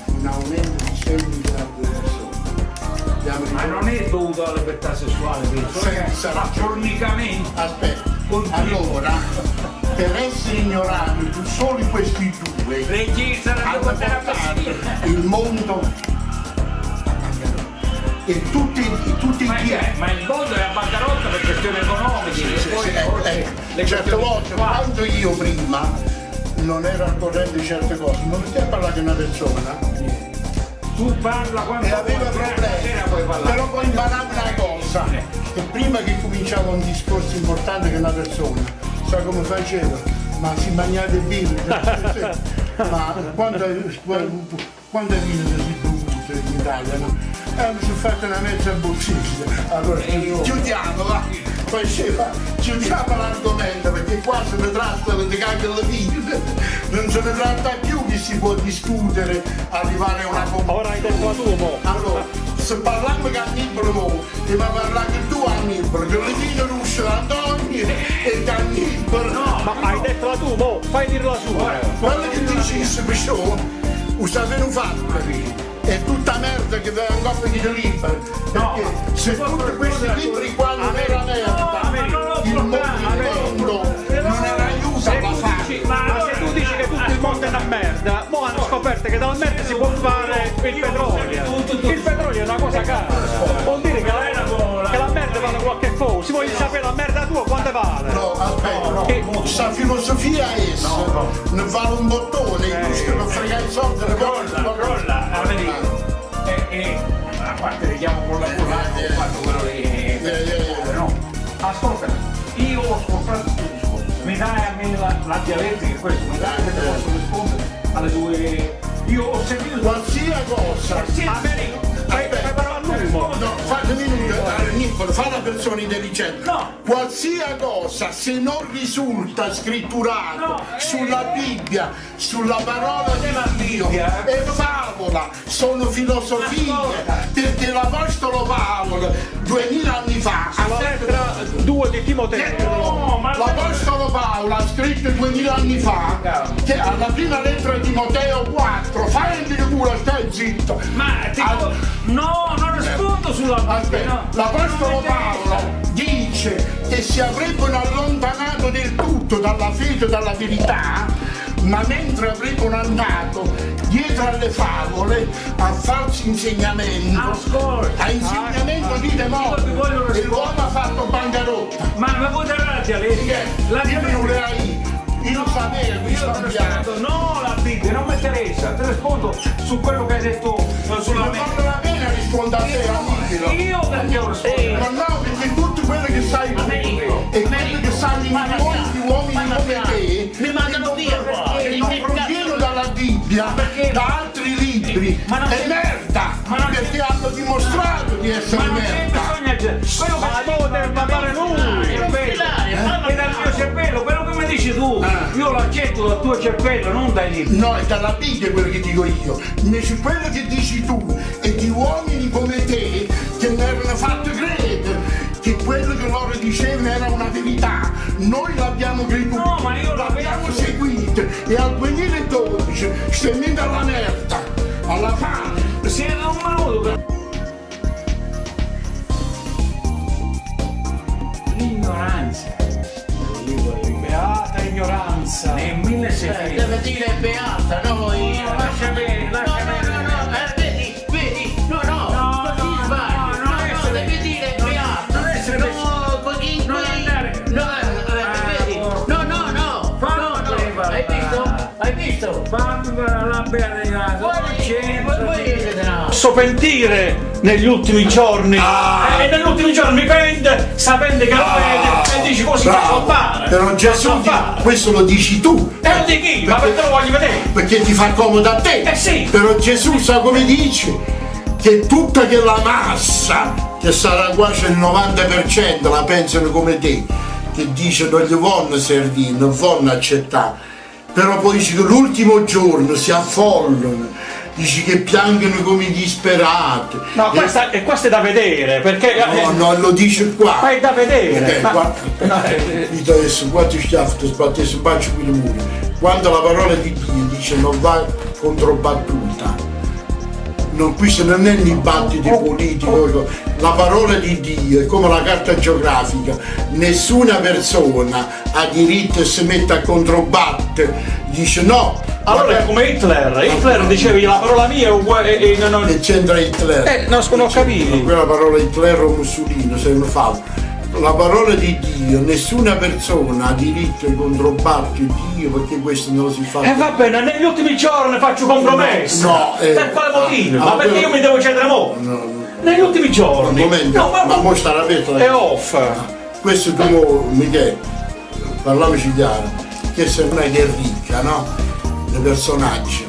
un aumento di 6 miliardi di persone. Ma non è dovuto alla libertà sessuale. Senza A fornicamento. Aspetta, Continua. allora, per essere ignorati solo questi due, hanno portato il mondo e tutti, tutti Ma, i è- ma il mondo è a bancarotta per questioni economiche. Sì, e poi sì, eh, eh, le certe volte quando io prima non ero al corrente di certe cose, non mettevo a parlare con una persona Tu parla quando e aveva eh, problemi, però poi imparavo una cosa, che prima che cominciava un discorso importante con una persona, sai come facevo? Ma si mangiate birre, ma quando, quando vino si bevuto in Italia? No? Eh, mi sono fatto una mezza boccetta, allora chiudiamo, va, faceva, chiudiamo l'argomento perché qua se ne tratta di cagare la vita, non se ne tratta più che si può discutere, arrivare a una conclusione. Ora hai detto la tua, mo. Allora, se parliamo che Annibale mo, e ma parlare tu Annibale, che le vino russe Antonio e che Annibale. Ma hai detto la tua, mo. Fai dire la sua. Quello che dici perciò, lo sapete fatto. È tutta merda che va in coppia di libri. No, Perché se tutti questi libri qua non era merda, il mondo, non era dici, ma se tu dici che tutto il mondo è una merda, mo hanno scoperto che dalla merda si può fare il petrolio. Il petrolio è una cosa cara. Vuol dire che la, vale qualche cosa. Si voglio sapere la merda tua quanto vale. No, aspetta, no. Che- Sta filosofia è essa, ne vale un bottone, è giusto per fregare i soldi, le cose, Rolla, rolla, Americo. E, e a parte vediamo con la polacca, ho fatto quello che... eh, No, ascolta, io ho ascoltato il tuo discorso, mi dai a me la, la dialettica, questo, mi dai che posso rispondere alle due... Io ho sentito... Qualsiasi cosa. Sì, Americo, fai Aspetta. fai però a lui, mo. No, fate un minuto, eh, Niccolo, fa la persona intelligente. No. Qualsiasi cosa, se non risulta scritturato No, eh. sulla Bibbia, sulla parola di Dio, Bibbia, è favola, sono filosofie, perché l'Apostolo Paolo, duemila anni fa, ha La detto- lettera 2 di Timoteo. No, ma... L'Apostolo Paolo ha scritto duemila anni fa che alla prima lettera di Timoteo 4, fai il culo, stai zitto. Ma ti... Al- No, non rispondo sulla... Aspetta, no. l'Apostolo. Paolo dice che si avrebbero allontanato del tutto dalla fede e dalla verità, ma mentre avrebbero andato dietro alle favole a falsi insegnamenti, Ascolta. a insegnamento di voglio e l'uomo ha fatto bancarotta. Ma mi vuoi dare la dialettica? La Io non le hai, io sapevo, Io rispondo, no la Bibbia, non mi interessa, ti rispondo su quello che hai detto eh, sulla Non me. vale la pena rispondere a te, Annibalo. Io perché ho risposto? Ma no, perché tutto quello che sai tu e quello che sanno i uomini come te Bibbia, perché? da altri libri, Ma non è merda, Ma non perché hanno dimostrato di essere Ma non merda. bisogno di... Quello Ma che deve parlare lui. Ilaria, eh? è dal mio cervello, quello che mi dici tu, Ah. io l'accetto dal tuo cervello, non dai libri. No, è dalla Bibbia quello che dico io. Invece quello che dici tu e di uomini come te che mi erano fatto credere che quello che loro dicevano era una verità. Noi l'abbiamo creduto, No, ma io l'abbiamo seguito e al 2012 stemmendo alla merda, alla fame. Siete un minuto per... L'ignoranza. Beata ignoranza. Nel Eh, 1600. deve dire beata, noi. No, lascia bene, lascia pentire negli ultimi giorni. E negli ultimi giorni mi pente sapendo che lo vede e dici così faccio fare Però Gesù, di- fare. questo lo dici tu, e non di chi? Ma perché lo voglio vedere? perché ti fa comodo a te. Eh sì. Però Gesù sa come dice che tutta quella massa, che sarà quasi il 90%, la pensano come te, che dice non gli vogliono servire, non vogliono accettare. Però poi dice che l'ultimo giorno si affollano, dice che piangono come disperati. no E- questa, e questo è da vedere perché no, no, lo dice qua. ma è da vedere Eh, ma- no, eh, Dite adesso, quanti schiaffi ti sbattessi in bacio qui le mura. Quando la parola di Dio dice non va controbattuta, non, questo non è un dibattito politico, la parola di Dio è come la carta geografica, nessuna persona ha diritto e si mette a controbattere, dice no, allora è come Hitler. Hitler diceva la parola mia è uguale e, non, non- che c'entra Hitler. eh, no, non ho capito quella parola Hitler o Mussolini se non fa la parola di Dio nessuna persona ha diritto di controbattere Dio perché questo non si fa. E va bene negli ultimi giorni faccio compromesso No, eh, per quale motivo? ah, ma ah, perché però- io mi devo cedere mo? No, no. negli ultimi un giorni momento no, ma, ma ma- mo sta aperta è off. Questo tu Michele parliamoci chiaro che se non è che è ricca no? Dei personaggi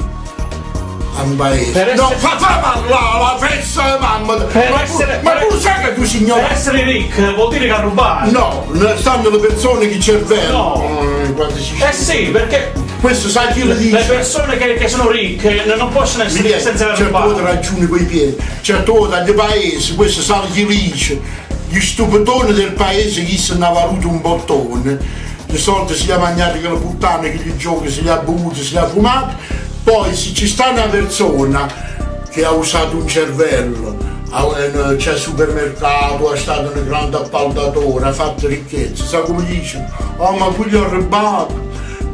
a un paese. Per no essere- fa, fa parlare la festa mamma. Per ma, essere- tu, ma per- tu sai che tu per signore essere ricco vuol dire che ha rubato. No ne stanno le persone che cervello No. Eh, si eh sì perché questo sai chi lo le dice? persone che, che sono ricche non possono essere Michele, senza aver certe volte rubato ragioni coi piedi, certe volte dagli paesi, questo sale chi dice, gli stupidoni del paese chi se ne ha valuto un bottone, di solito si è mangiato che la puttana, che gli giochi, ha bevuti, se li ha fumati, poi se ci sta una persona che ha usato un cervello, eh, c'è al supermercato, è stato un grande appaltatore, ha fatto ricchezza, sa come dice? Oh ma quelli ha rubato!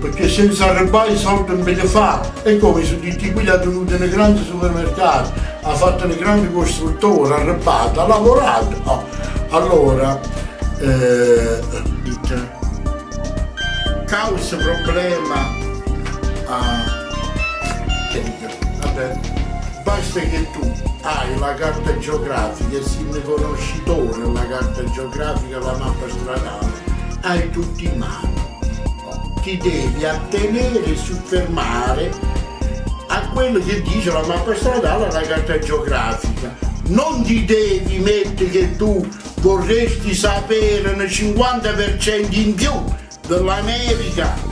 perché senza arrabbiare i soldi non ve fa e come su tutti quelli ha tenuto nei grandi supermercati ha fatto nei grandi costruttori ha arrabbiato ha lavorato Oh, allora eh, causa problema a vabbè. Basta che tu hai la carta geografica e sei un conoscitore della carta geografica la mappa stradale. Hai tutti in mano. Ti devi attenere e soffermare a quello che dice la mappa stradale la carta geografica. Non ti devi mettere che tu vorresti sapere un 50% in più dell'America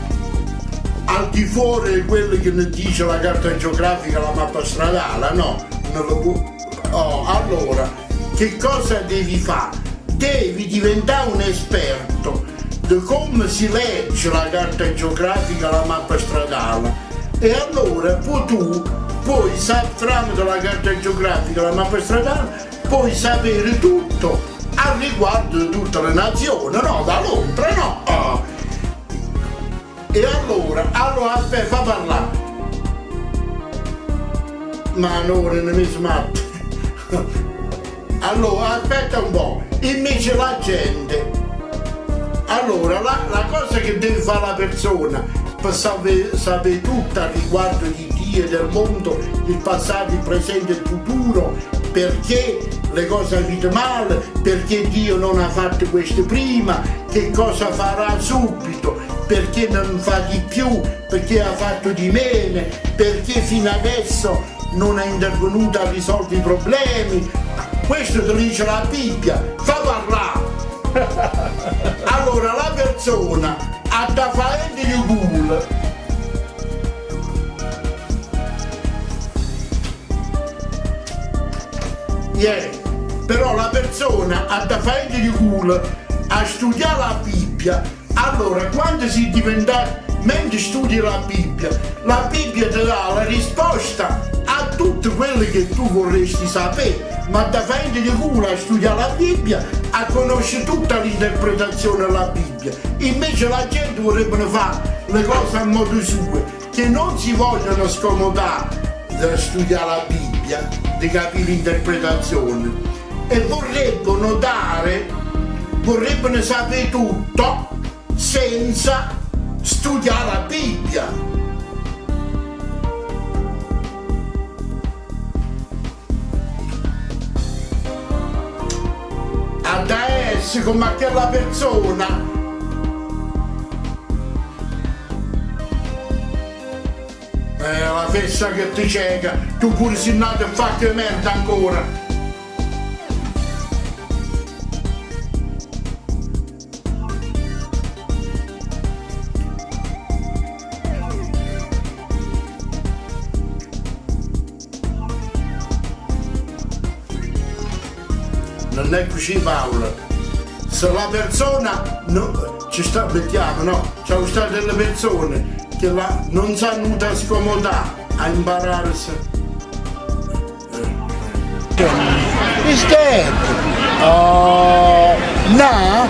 al di fuori di quello che ne dice la carta geografica, la mappa stradale, no. Oh, allora, che cosa devi fare? Devi diventare un esperto di come si legge la carta geografica, la mappa stradale. E allora poi tu puoi tramite la carta geografica, la mappa stradale, puoi sapere tutto a riguardo di tutte le nazioni, no? Da Londra, no? E allora, allora aspetta, fa parlare. Ma non ne mi smatte. Allora, aspetta un po'. Invece la gente. Allora, la, la cosa che deve fare la persona per sapere, sapere tutto riguardo di Dio e del mondo, il passato, il presente e il futuro, perché le cose avete male, perché Dio non ha fatto questo prima, che cosa farà subito, perché non fa di più, perché ha fatto di meno, perché fino adesso non è intervenuto a risolvere i problemi. Questo te lo dice la Bibbia, fa parlare. Allora la persona a da faente di culo. Yeah. Però la persona ha da faente di culo a studiare la Bibbia, allora quando si diventa, mentre studi la Bibbia, la Bibbia ti dà la risposta a tutto quello che tu vorresti sapere, ma da faente di culo a studiare la Bibbia, a conoscere tutta l'interpretazione della Bibbia. Invece la gente vorrebbe fare le cose a modo suo, che non si vogliono scomodare da studiare la Bibbia, di capire l'interpretazione e vorrebbero dare, vorrebbero sapere tutto senza studiare la Bibbia. Adesso come quella persona Eh, la festa che ti cieca, tu pure sei nato e fa che merda ancora. Così Paolo. Se la persona no, ci sta mettiamo, no? Ci sono state delle persone che la, non sanno da scomodare a impararsi. Is dead. Uh, now,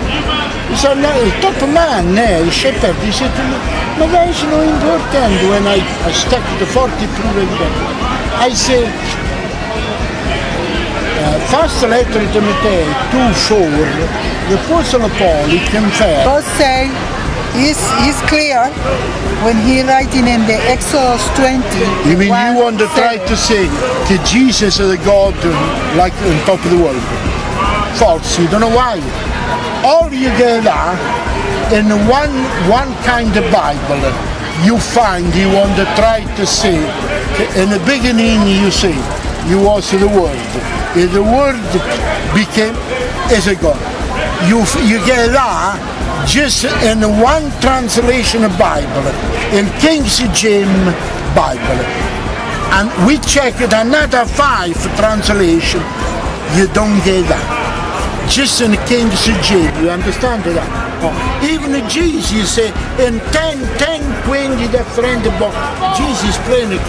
so now, top man, eh, he said to me, ma is no important when I, I stuck the 40 proven I say, uh, First letter to Timothy 2 4, the he confessed God say is is clear when he writing in the Exodus 20. You mean you want to try to say that Jesus is the God uh, like on top of the world? False, you don't know why. All you get are in one one kind of Bible you find you want to try to say in the beginning you say you was the word. The word became as a God. You you get that just in one translation of Bible, in King James Bible. And we checked another five translation, you don't get that. Just in King James, you understand that? Oh. Even Jesus say in 10, 10, 20 different books, Jesus it.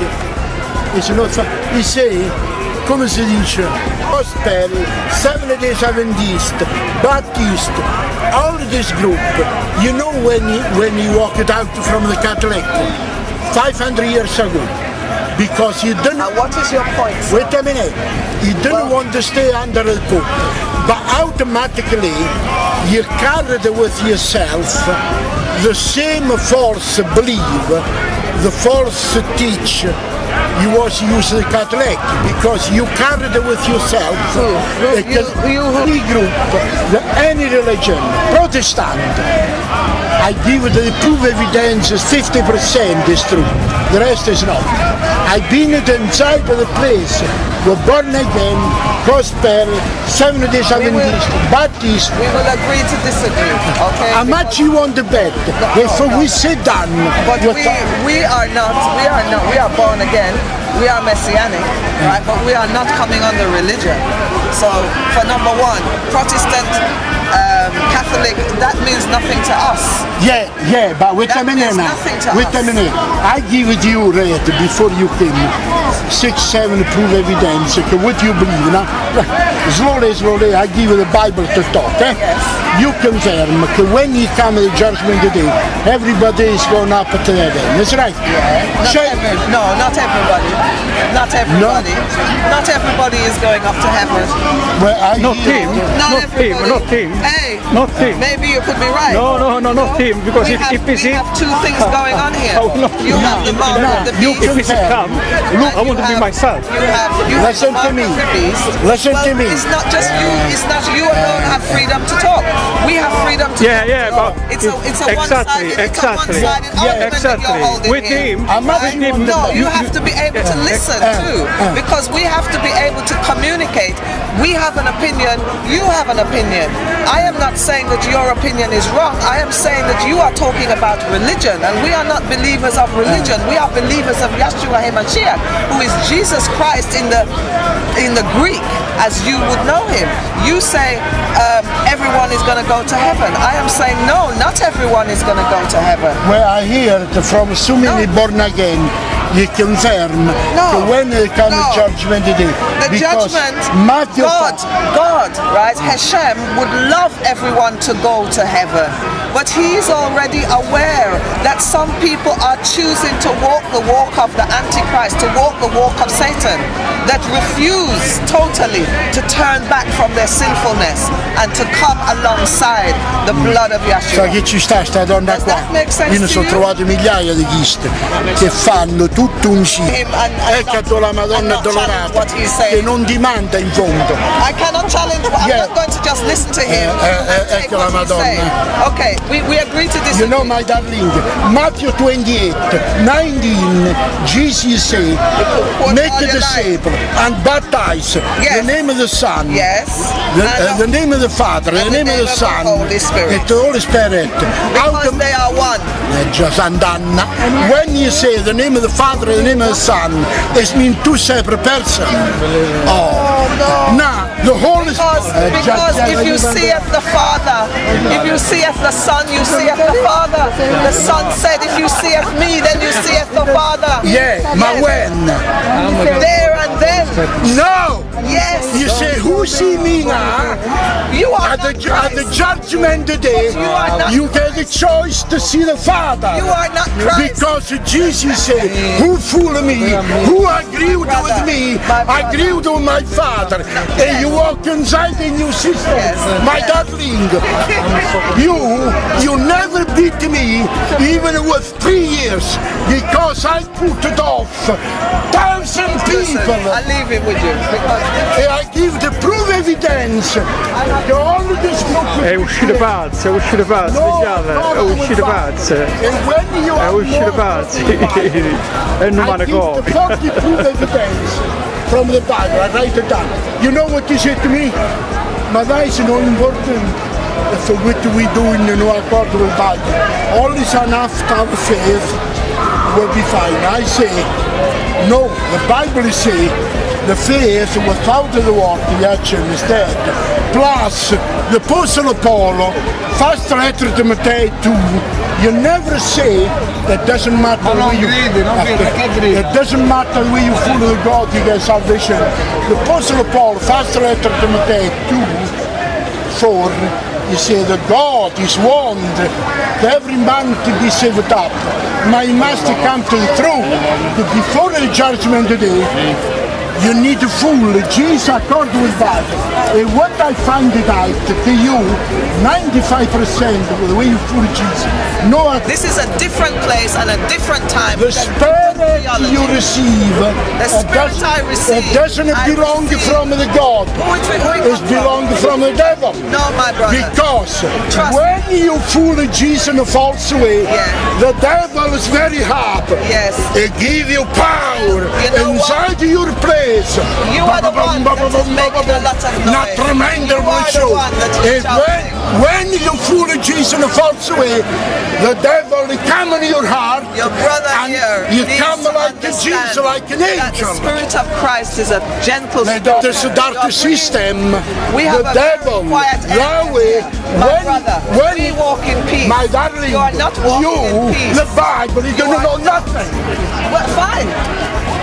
It's not He say, come si dice, gospel, Seventh Day Adventist, Baptist, all this group, you know when he, when he walked out from the Catholic, 500 years ago, because he didn't And what is your point? Wait a minute. He didn't want to stay under the Pope. But automatically, you carried with yourself the same false belief, the false teach you was the Catholic because you carried with yourself you- you- any group, the, any religion, Protestant. I give the proof evidence 50% is true, the rest is not. I've been inside the place, we're born again, gospel, Seventh Day Adventist, Baptist. We will agree to disagree, okay? How much you want to bet? If we sit down, But we're we, are not, we are not, we are born again, we are messianic, right? But we are not coming under religion. So, for number one, Protestant, um, Catholic, that means nothing to us. Yeah, yeah, but wait a That minute means now. Wait a minute. I give you red before you came. Six, seven proof evidence. Okay, what you believe now? Slowly, slowly, I give you the Bible to talk. Eh? You confirm that when you come to the judgment day, everybody is going up to heaven. That's right. Not So- no, not everybody. Not everybody. Not everybody is going up to heaven. well, I Not him. Not, Not him, not him. Hey, Not him. Maybe you could be right. No, no, no, not him, because we if- have, if it's we him- have two things going on here. Oh, no. You have the mark No, of the you beast. If it's a come, look, I want you to be myself. You have, you have Listen the to me. of the beast. Listen well, to me. It's not just you. It's not you alone have freedom to talk. We have freedom to Yeah, talk. yeah, but it's a it's a exactly, one-sided it's exactly. a one-sided Yeah, argument that you're holding With here. him, I'm not with him, No, you you- have to be able to listen uh, too, uh. because we have to be able to communicate. We have an opinion, you have an opinion. I am not saying that your opinion is wrong. I am saying that you are talking about religion, and we are not believers of religion. We are believers of Yeshua HaMashiach, who is Jesus Christ in the in the Greek, as you would know him. You say um, everyone is going to go to heaven. I am saying no, not everyone is going to go to heaven. Where I hear it from so many No. born again, you confirm No. that when it comes No. judgment day, The because judgment, Matthew God, God, right? Hashem would love everyone to go to heaven. But he's already aware that some people are choosing to walk the walk of the Antichrist, to walk the walk of Satan, that refuse totally to turn back from their sinfulness and to come alongside the blood of Yeshua. che ci sta sta donna Does qua? that make sense Io ne to sono you? trovato migliaia di chiste che fanno tutto un sì. Him and- and Ecco la Madonna addolorata che non ti manda in fondo. I cannot challenge. I'm Yeah. not going to just listen to him Eh, eh, ecco la Madonna. Okay, we, we agree to disagree. You know my darling, Matthew 28, 19, Jesus said, make all a disciple and baptize Yes. the name of the Son. Yes. The, uh, the name of the Father, the and name of the Son, Holy Spirit. the Holy Spirit. Out because of they are one. Già Sant'Anna. When you say the name of the Father and the name of the Son, it means two separate persons. Oh, no. Now, the Holy Because, Spirit. because if you seeth the Father, if you seeth the Son, you seeth the Father. The Son said, if you seeth me, then you seeth the Father. Yeah, Yes. when? There and then. No! Yes. You say, who see me now? You are At the, at the judgment day, You you get a choice to see the Father. You are not Christ. Because Jesus said, who fooled me, who agreed with me, my agreed with my Father. And you walk inside in your system. Yes, My darling, you, you never beat me, even with three years, because I put it off thousand Listen, people. I leave it with you because E I give the proof evidence che all this group È uscito pazzo, è uscito pazzo, diciamo, è uscito pazzo. And when you È are uscito more- pazzo. È un I umano give the copia. 40 proof evidence from the Bible. I write it down. You know what he said to me? Ma dai, se non important for what do we do in the New Accord with Bible. All is enough to have faith will be fine. I say, no, the Bible is saying the faith without the work, the action is dead. Plus, the Apostle of Paul, first letter to Matteo 2, you never say that doesn't matter where you it doesn't matter where you follow the God, you get salvation. The Apostle of Paul, first letter to Matteo 2, 4, he said that God is warned every man to be saved up. My master come to the throne. Before the judgment day, you need to fool Jesus according with Bible. And what I find it out to you, 95% of the way you fool Jesus. No, this is a different place and a different time. the spirit you receive, The it spirit doesn't, I receive, it doesn't I belong receive. from the God. It, who it It come from? belongs from the devil. No, my brother. Because Trust when you fool Jesus in a false way, Yeah. the devil is very happy. Yes. It give you power You know inside your place. You are the one that is making a lot of noise. Not tremendous You are the show. one that is when, when you fool Jesus in a false way, the devil will come in your heart. Your brother here you come like a Jesus, like an that the. Spirit of Christ is a gentle spirit. There's a dark system. We have the a devil, quiet Yahweh. My when, brother, when we walk in peace. My darling, You are not walking you, in peace. the Bible, you, You don't know nothing. Well, fine.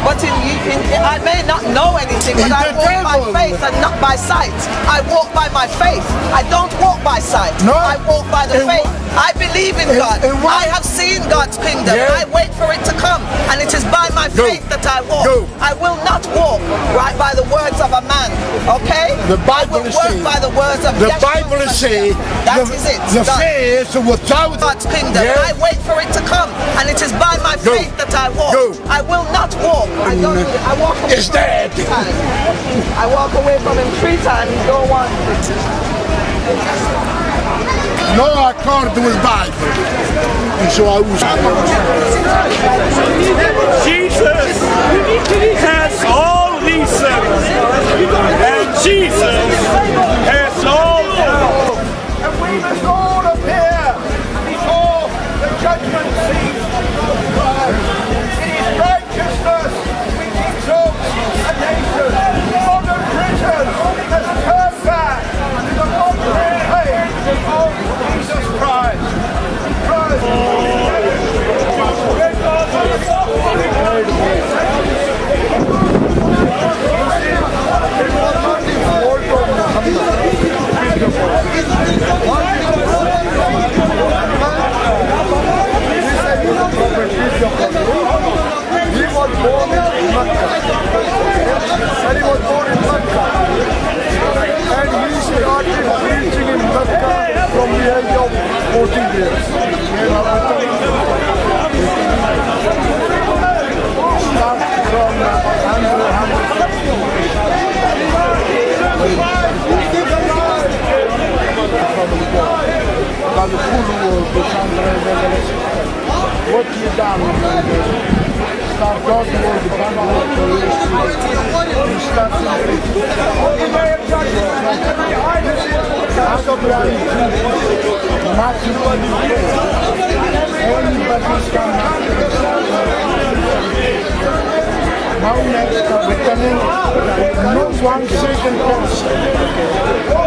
But in, in, I may not know anything, but I walk by faith and not by sight. I walk by my faith. I don't walk by sight. No. I walk by the faith. I believe in and- God. and I have seen God's kingdom. Yeah. I wait for it to come. And it is by my Go. faith that I walk. Go. I will not walk right by the words of a man. Okay? The Bible I will is saying- by the words of The Yeshua Bible is saying That the, is it. the Done. faith without God's kingdom. Yeah. I wait for it to come, and it is by my Go. faith that I walk. Go. I will not walk. I don't. I walk away It's from him three times. I walk away from him three times. Go on non accordo il Bible. And so Jesus has all reason and Jesus He was born in Mecca. And he was born in Mecca. And he started preaching in Mecca from the age of 14 years. Start from Andrew Hamilton. Dal Fulu, Bukhand Rezegelesh. One thousand six hundred Everything now, now, now, no, please, no, no one single looking fair. So what am I making you see? Is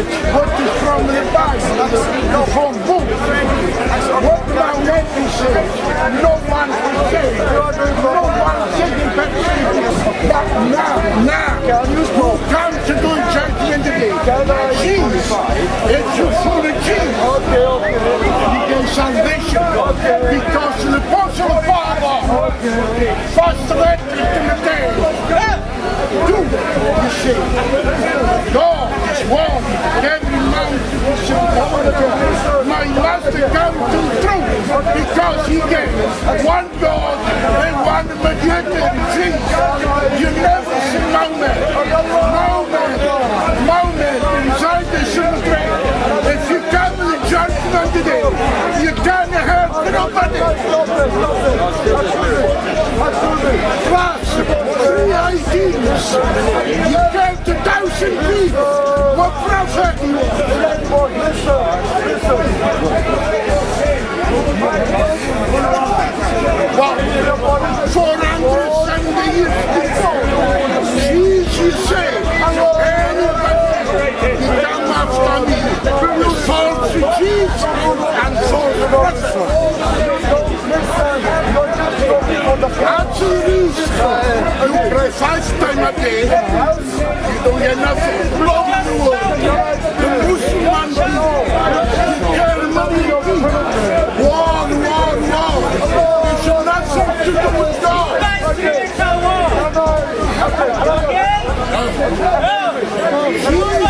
we know it. What is from the Bible? The phone book. What am I making you say? No one can say. No one saying that now, now, who comes to do judgment today? Jesus. It's your full of Jesus. Okay, okay. You get salvation. Because the apostle Father first led to the day. Do you see? God one. Every mountain. My master come to truth because he gave one God and one mediator. You never see Mahomet. Mahomet, Mahomet done today. You turn your hands to nobody. Class, VIPs, you je? to thousand people. What profit? Listen, listen. What? you who come after me is false to Jesus and false prophet. Actually, you pray five times a day, you don't get nothing. Blood in the world. The Muslim people, you carry money of people. War, war, war. It's nothing to do with God. Jesus come to do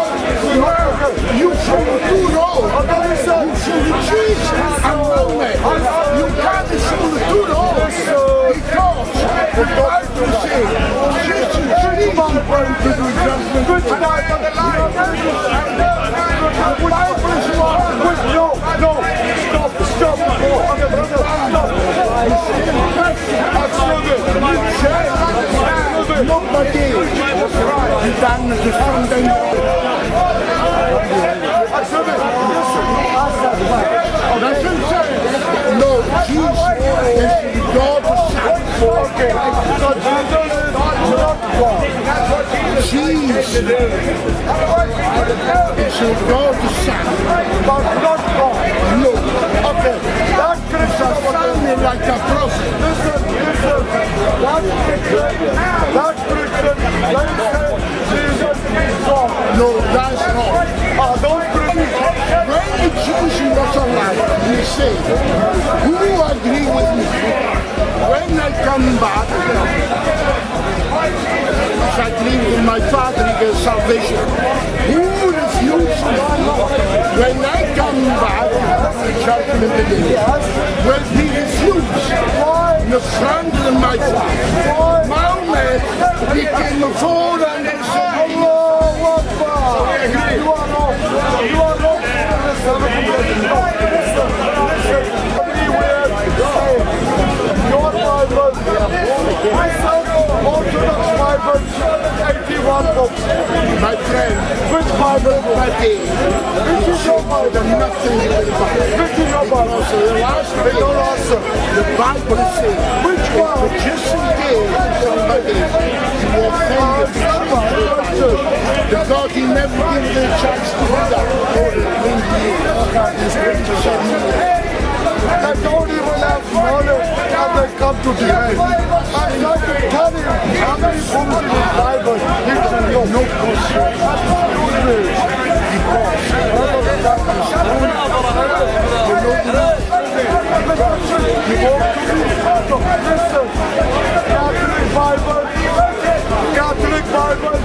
You from the two roads. Okay, listen. You from the cheese and Mohammed. You can't from the two roads. Because the Bible says, Jesus is going to do judgment. Good tonight on the line. Bible is wrong. No, no. Stop, stop. Okay, brother, stop. Nobody is done the Sunday. That's what I'm saying. No, Jesus is the God of Son. Okay, so Jesus is not God. Jesus is the God of Son. But not God. No, Okay, that a family like a prophet. listen, listen. That Christian, that they say Jesus is God. No, that's wrong. Ah, those When the Jews was alive, he said, who agree with me? When I come back, I believe in my Father, he salvation. Who? When I come back, Sharpen in the day, will be huge. Nusran to the Maisa. Mohammed became a fool and a son. Orthodox Bible 81 books. My friend, Which Bible? but they Which is your Bible? nothing in the Bible. Which is your Bible? So the last They don't answer. the Bible says, Which one? just in case somebody you offend the the God he never gives the chance to do that. He's going to say no. They don't even have knowledge and they come to the end. I vorne an der Kampftutti rein. Ich sage, kann ich, kann ich Punkte nicht bleiben. Ich the Catholic Bible,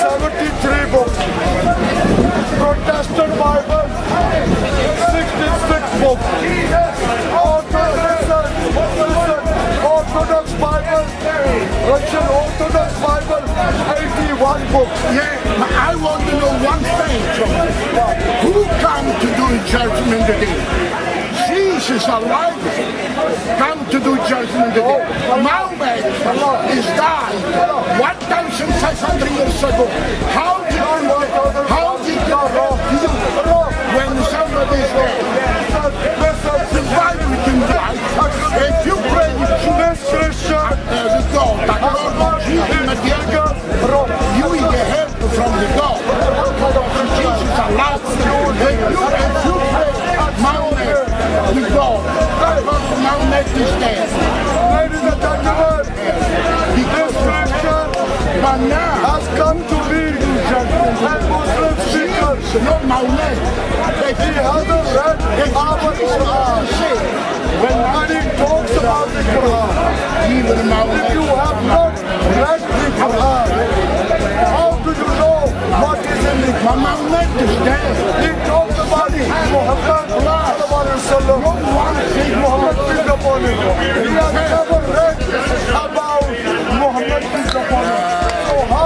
73 books. Protestant Bible, 66 books. Orthodox Bible, Russian Orthodox Bible, 81 books. Yeah, but I want to know one thing from you. Who come to do judgment today? Jesus alive come to do judgment day. Mahomet is died 1,500 years ago. How did you, know? how did you, know? when somebody is dead, But Lord Jesus, Messiah, you will get help from the God. Jesus alive. If you, if you pray Mahomet with God, Mahomet is dead. Ladies and gentlemen, this scripture But now, has come to me and Muslim speakers. not Mahomet. If He hasn't read our Quran. When he talks about the Quran, even if you have not read the Quran, how do you know what is in the But Mahomet is dead. He talks about Muhammad sallallahu alaihi wasallam. Muhammad peace upon him. He has never read about Muhammad peace upon him.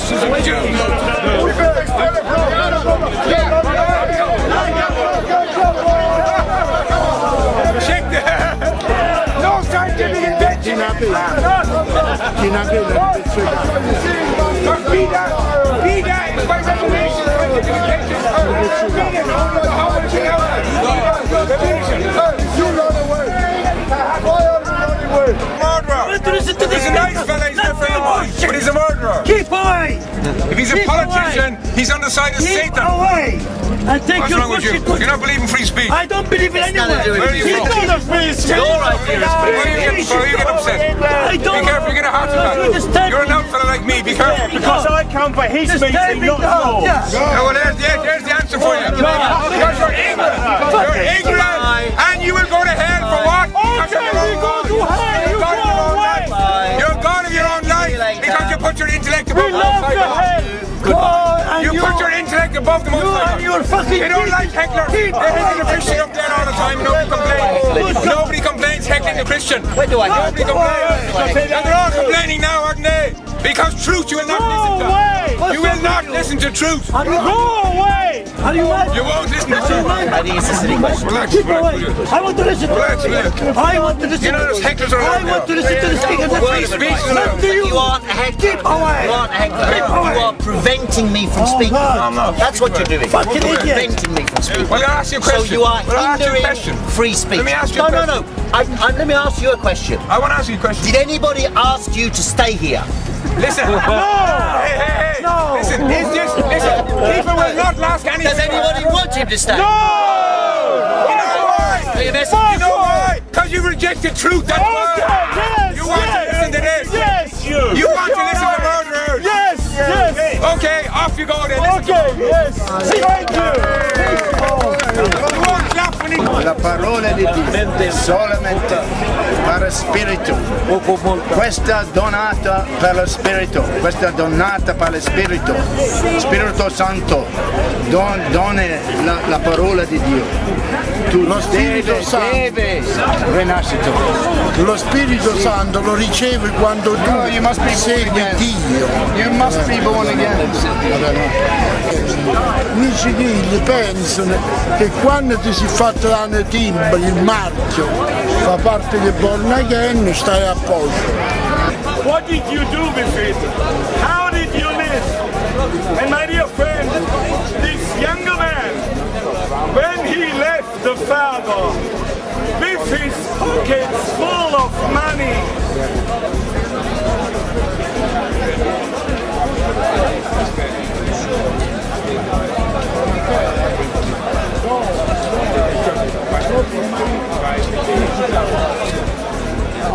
questions of Joe. Check that. No scientific invention. Cannot be. Cannot be. Be that. Be by revelation. You know the way. Listen to this nice fella he's a friend but he's a murderer. Keep away! If he's a Keep politician, he's on the side of Keep Satan. away! And take What's your wrong with you? You don't believe in free speech? I don't believe in anyone. Where are you Keep from? out of free speech. Why are you getting, why are you getting upset? I don't Be careful, you get a heart attack. You're an old fella like me, be careful. Because I come for his meeting, not yours. Yeah, well, there's, the- there's the answer for you. Because you're ignorant. You're ignorant. And you will go to hell for what? Because of your own put your intellect above We the love most the high. God. God, and You you, put your intellect above the most you high and God. your fucking They don't like hecklers. They heckle the Christian up there all the time. Nobody complains. Nobody complains heckling the Christian. Where do I go? Nobody complains. And they're all complaining now, aren't they? Because truth you will not listen to. You will not listen to truth. Go away. Are you mad? You won't listen to truth. I think it's a silly question. Relax, Keep relax, away. I want to listen to Relax, will you? I want to listen You know those hecklers are I want to listen to the speaker. Free speech. Not to you. You aren't a heckler. Keep away. You aren't a heckler. You are preventing me from oh, speaking. God. I'm. That's what you're doing. Fucking You're idiot. preventing me from speaking. Well, I'll ask you a question. So you are Well, I'll ask you a hindering free speech. Let me ask you no, a no, no, I, I, let me ask you a question. I want to ask you a question. Did anybody ask you to stay here? Listen. No. Hey, hey, hey. No. Listen, is this, listen, people will not last anything. Does anybody want him to stay? No! You know why? You know why? Because you rejected truth, that's why. yes, You want to listen to this. Yes, you. You want to listen to murderers. Yes, yes. Okay, off you go then. Okay, yes. Thank you. La parola di Dio, solamente per Spirito. Questa donata per lo Spirito, questa donata per lo Spirito. Spirito Santo, don, dona la, la parola di Dio. Tu Lo Spirito deve, Santo. deve rinascere. Lo Spirito Santo lo ricevi quando tu No, you must be born segui again. Dio. You must be born again. Amici figli pensano che quando ti si è fatto l'anno timbro, il marchio, fa parte di born again, stai a posto. What did you do with it? How did you live? And my dear friend, younger man, when he left the father with his pockets full of money,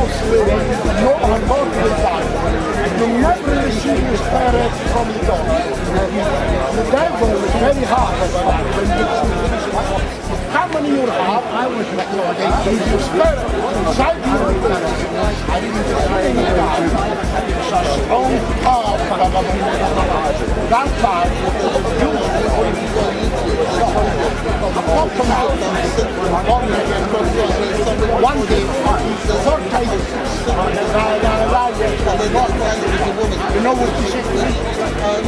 false living, no ungodly life, you never receive the spirit from God. The devil is very hard when you choose how many you have? I was the spirit inside you. I didn't say any God. It's a strong power. That part, one day, four times, you know what you say?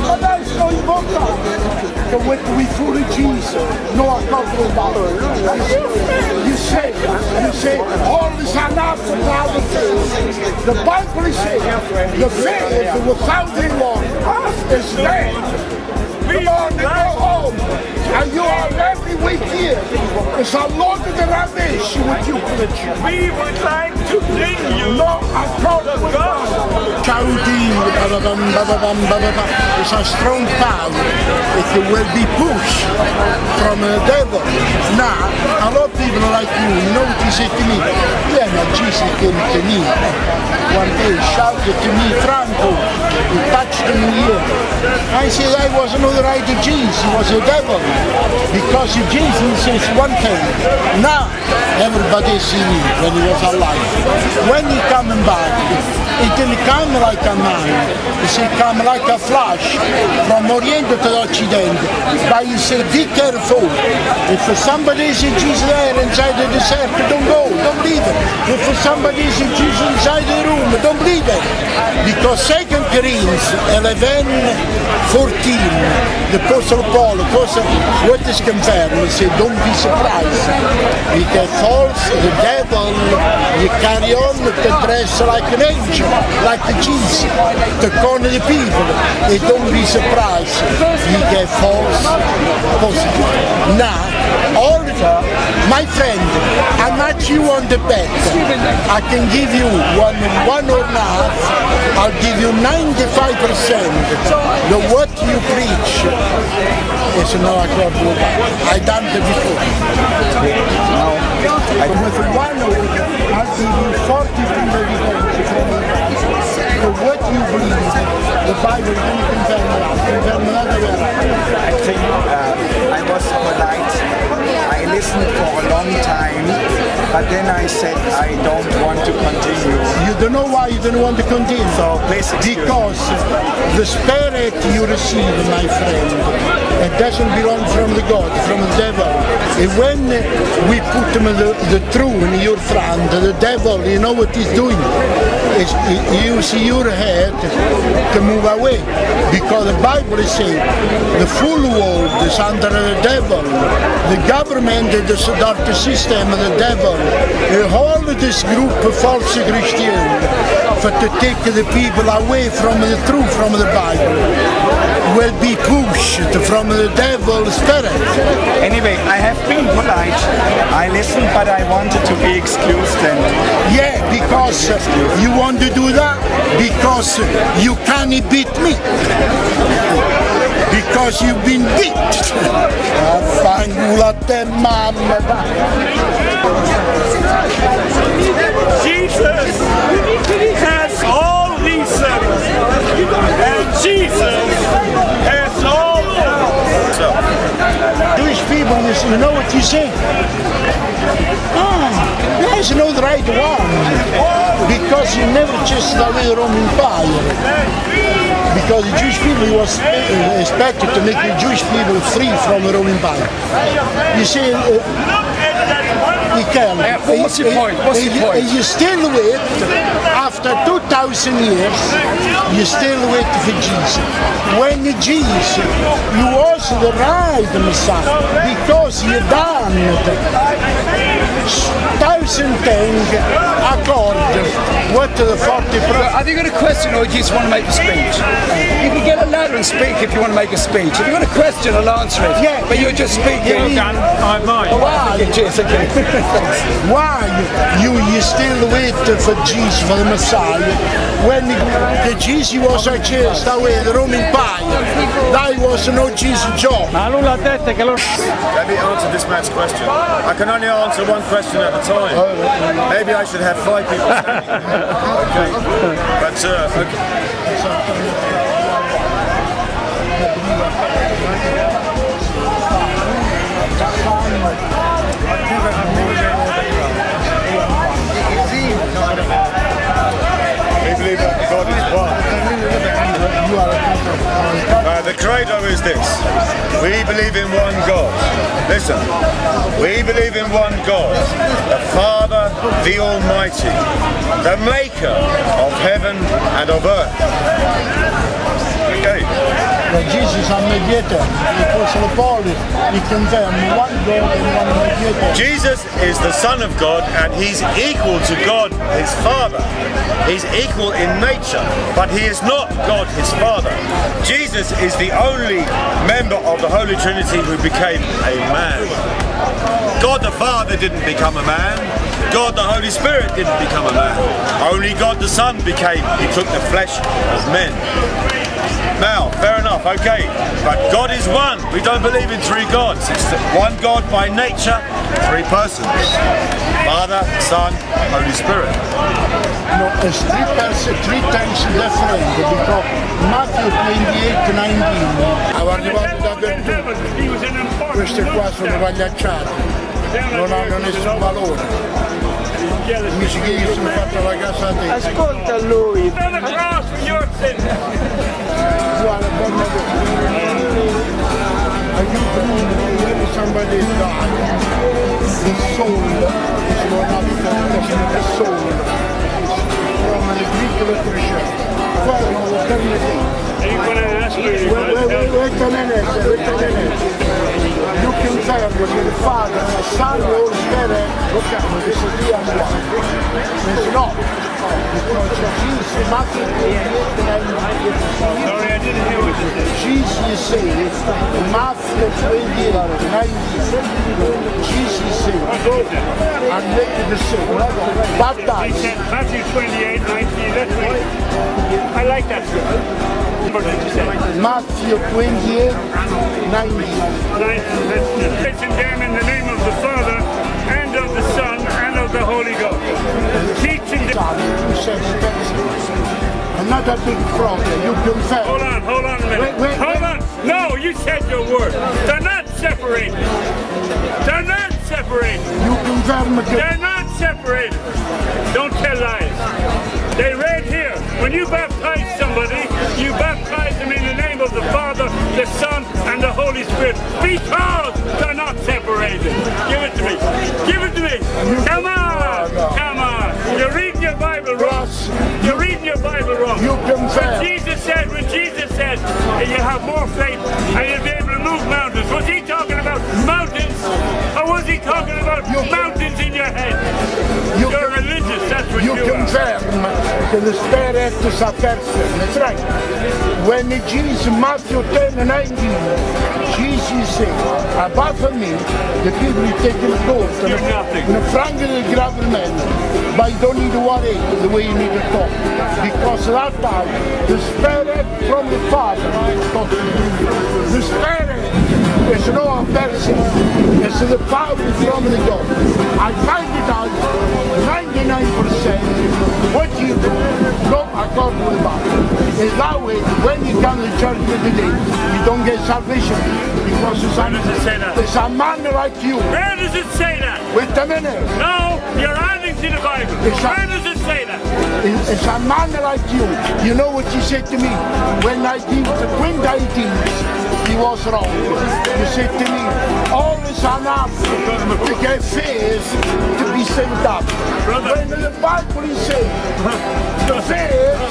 But that's so important. The way we fully Jesus, no accountable dollar. You say, you say, all is enough for God. The Bible is saying, the faith without the Lord is dead. Come on, go home. And you are every week here. It's a lot of the rubbish with you. we would like to bring you No, I the gospel. It's a strong power. It will be pushed from the devil. Now, a lot of people like you, you know what he said to me? Yeah, but Jesus came to me. One day, shouted to me, Franco, he touched me here. I said, I was not right Jesus, he was the devil. Because Jesus says one thing. Now, everybody see me when he was alive. When he coming back, it didn't come like a man. It come like a flash from Orient to Occident. But he said, be careful. If somebody is Jesus there inside the desert, don't go, don't leave it. If somebody is Jesus inside the room, don't leave it. Because 2 Corinthians 11, 14, the Apostle Paul, Apostle, what is confirmed, he said, don't be surprised. Because false, the devil, you carry on to dress like an angel, like the Jesus, to corner the people. They don't be surprised, you get false positive. Now, the my friend, how much you want the bet? I can give you one, one or half. I'll give you 95 percent. The what you preach is no accord with I done it before. Now, I with one of it, I'll give you 40 percent. So what you believe, the Bible can confirm that, confirm another way. But then I said I don't want to continue. You don't know why you don't want to continue. So please. Because the spirit you receive, my friend, it doesn't belong from the God, from the devil. And when we put the, the truth in your front, the devil, you know what he's doing? Is he use your head to move away. Because the Bible is saying the full world is under the devil. The government is the dark system the devil. All this group of false Christians for to take the people away from the truth from the Bible. Will be pushed from the devil's spirit. Anyway, I have been polite. I listened, but I wanted to be excused and Yeah, because you want to do that because you can't beat me. Because you've been beat. Affanculo a te mamma. Jesus has all reason, and Jesus has all power. Jewish people, you know what you say? Ah, there's no the right one. Because you never just away the Roman Empire. Because the Jewish people was uh, expected to make the Jewish people free from the Roman Empire. You see, uh, Michele, what's your point? What's your you- point? You still wait, after 2000 years, you still wait for Jesus. When Jesus, you was the right Messiah, because you done thousand things according what to the 40. Have you got a question or do you just want to make a speech? You can get a ladder and speak if you want to make a speech. If you've got a question, I'll answer it. Yeah. But you're just speaking. Yeah, I might. Oh, wow. Okay, cheers, okay. Why you you still wait for Jesus for the Messiah when the Jesus was a chest away the Roman Empire that was no Jesus job. Ma nulla ha detto che lo Let me answer this man's question. I can only answer one question at a time. Maybe I should have five people standing. okay. But, uh, okay. We believe that God is one. The credo is this. We believe in one God. Listen. We believe in one God. The Father, the Almighty. The maker of heaven and of earth. Okay. Jesus a mediator, the Apostle Paul, he confirmed one God and one mediator. Jesus is the Son of God and he's equal to God, his Father. He's equal in nature, but he is not God, his Father. Jesus is the only member of the Holy Trinity who became a man. God the Father didn't become a man. God the Holy Spirit didn't become a man. Only God the Son became, he took the flesh of men. Now, fair enough, okay. But God is one. We don't believe in three gods. It's one God by nature, three persons. Father, Son, Holy Spirit. No, it's three, pers- three times different because Matthew 28, 19 aveva dappertutto. Queste qua sono pagliacciate, non hanno nessun valore. Amici che io sono fatto la casa a te. Ascolta lui. Guarda, guarda, Are you believing somebody died? The soul is one of the the soul. From the Greek literature. Guarda, lo termine. Wait, wait, wait, wait a minute, wait a minute. You can tell that the Father, the Son, the Holy Spirit, look at me, this is the other one. It's not. Because Jesus, Matthew 28, Sorry, I didn't hear what you said. Jesus says, Matthew 28, 19, Jesus says, and make the sick, baptize. Matthew 28, 19, that's right. I like that scripture. What did you say? Matthew 28, 19. Teaching them in the name of the Father, and of the Son, and of the Holy Ghost. Teaching them... I'm big fraud, you confess. Hold on, hold on a minute. Wait, wait, hold on. No, you said your word. They're not separated. They're not separated. You confirm it. They're not separated. Don't tell lies. They read here. When you baptize somebody, you baptize them in the name of the Father, the Son, and the Holy Spirit. Because they're not separated. Give it to me. Give it to me. Come on. Come on. You're reading your Bible wrong. You're reading your Bible wrong. You confess. When Jesus said, when Jesus said, and you have more faith and you'll be able to move mountains, was he talking about mountains? Or was he talking about mountains in your head? You You're religious, that's what You you are. confirm the spirit is a person. That's right. When Jesus, Matthew 10 and 19, Jesus said, from me, the people you take the gold and the franc del gravelmente, but you don't need to worry the way you need to talk. Because that time, the spirit from the Father talks to you. The spirit is no person, it's the power from the God. I find it out 99% what you do, not according to the Bible. Is that way, when you come to church today, you don't get salvation because it's a, it's a man like you. Where does it say that? Wait a minute. No, you're adding to the Bible. It's a- Where does it say that? It's it's a man like you. You know what you said to me? When I did the I Diabetes, he was wrong. He said to me, all is enough to get faith to be saved up. When the Bible is saying, the faith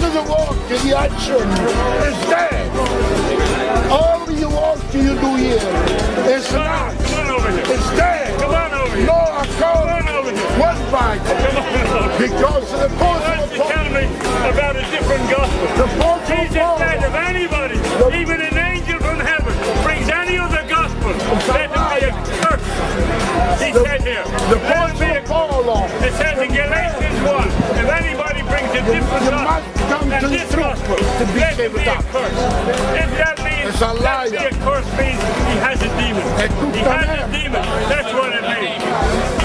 to the work and the action is dead. All you work you do here is not. Dead. Come on over here. No account. One fight. Because the Why don't you tell me about a different gospel? Jesus said if anybody, even an angel from heaven, brings any other gospel, let him be a curse. He said here. Him be a It says in Galatians 1, if anybody brings a different gospel than this gospel, let him be a curse. If that means let be a curse means he has a demon. He has a demon. That's what it means.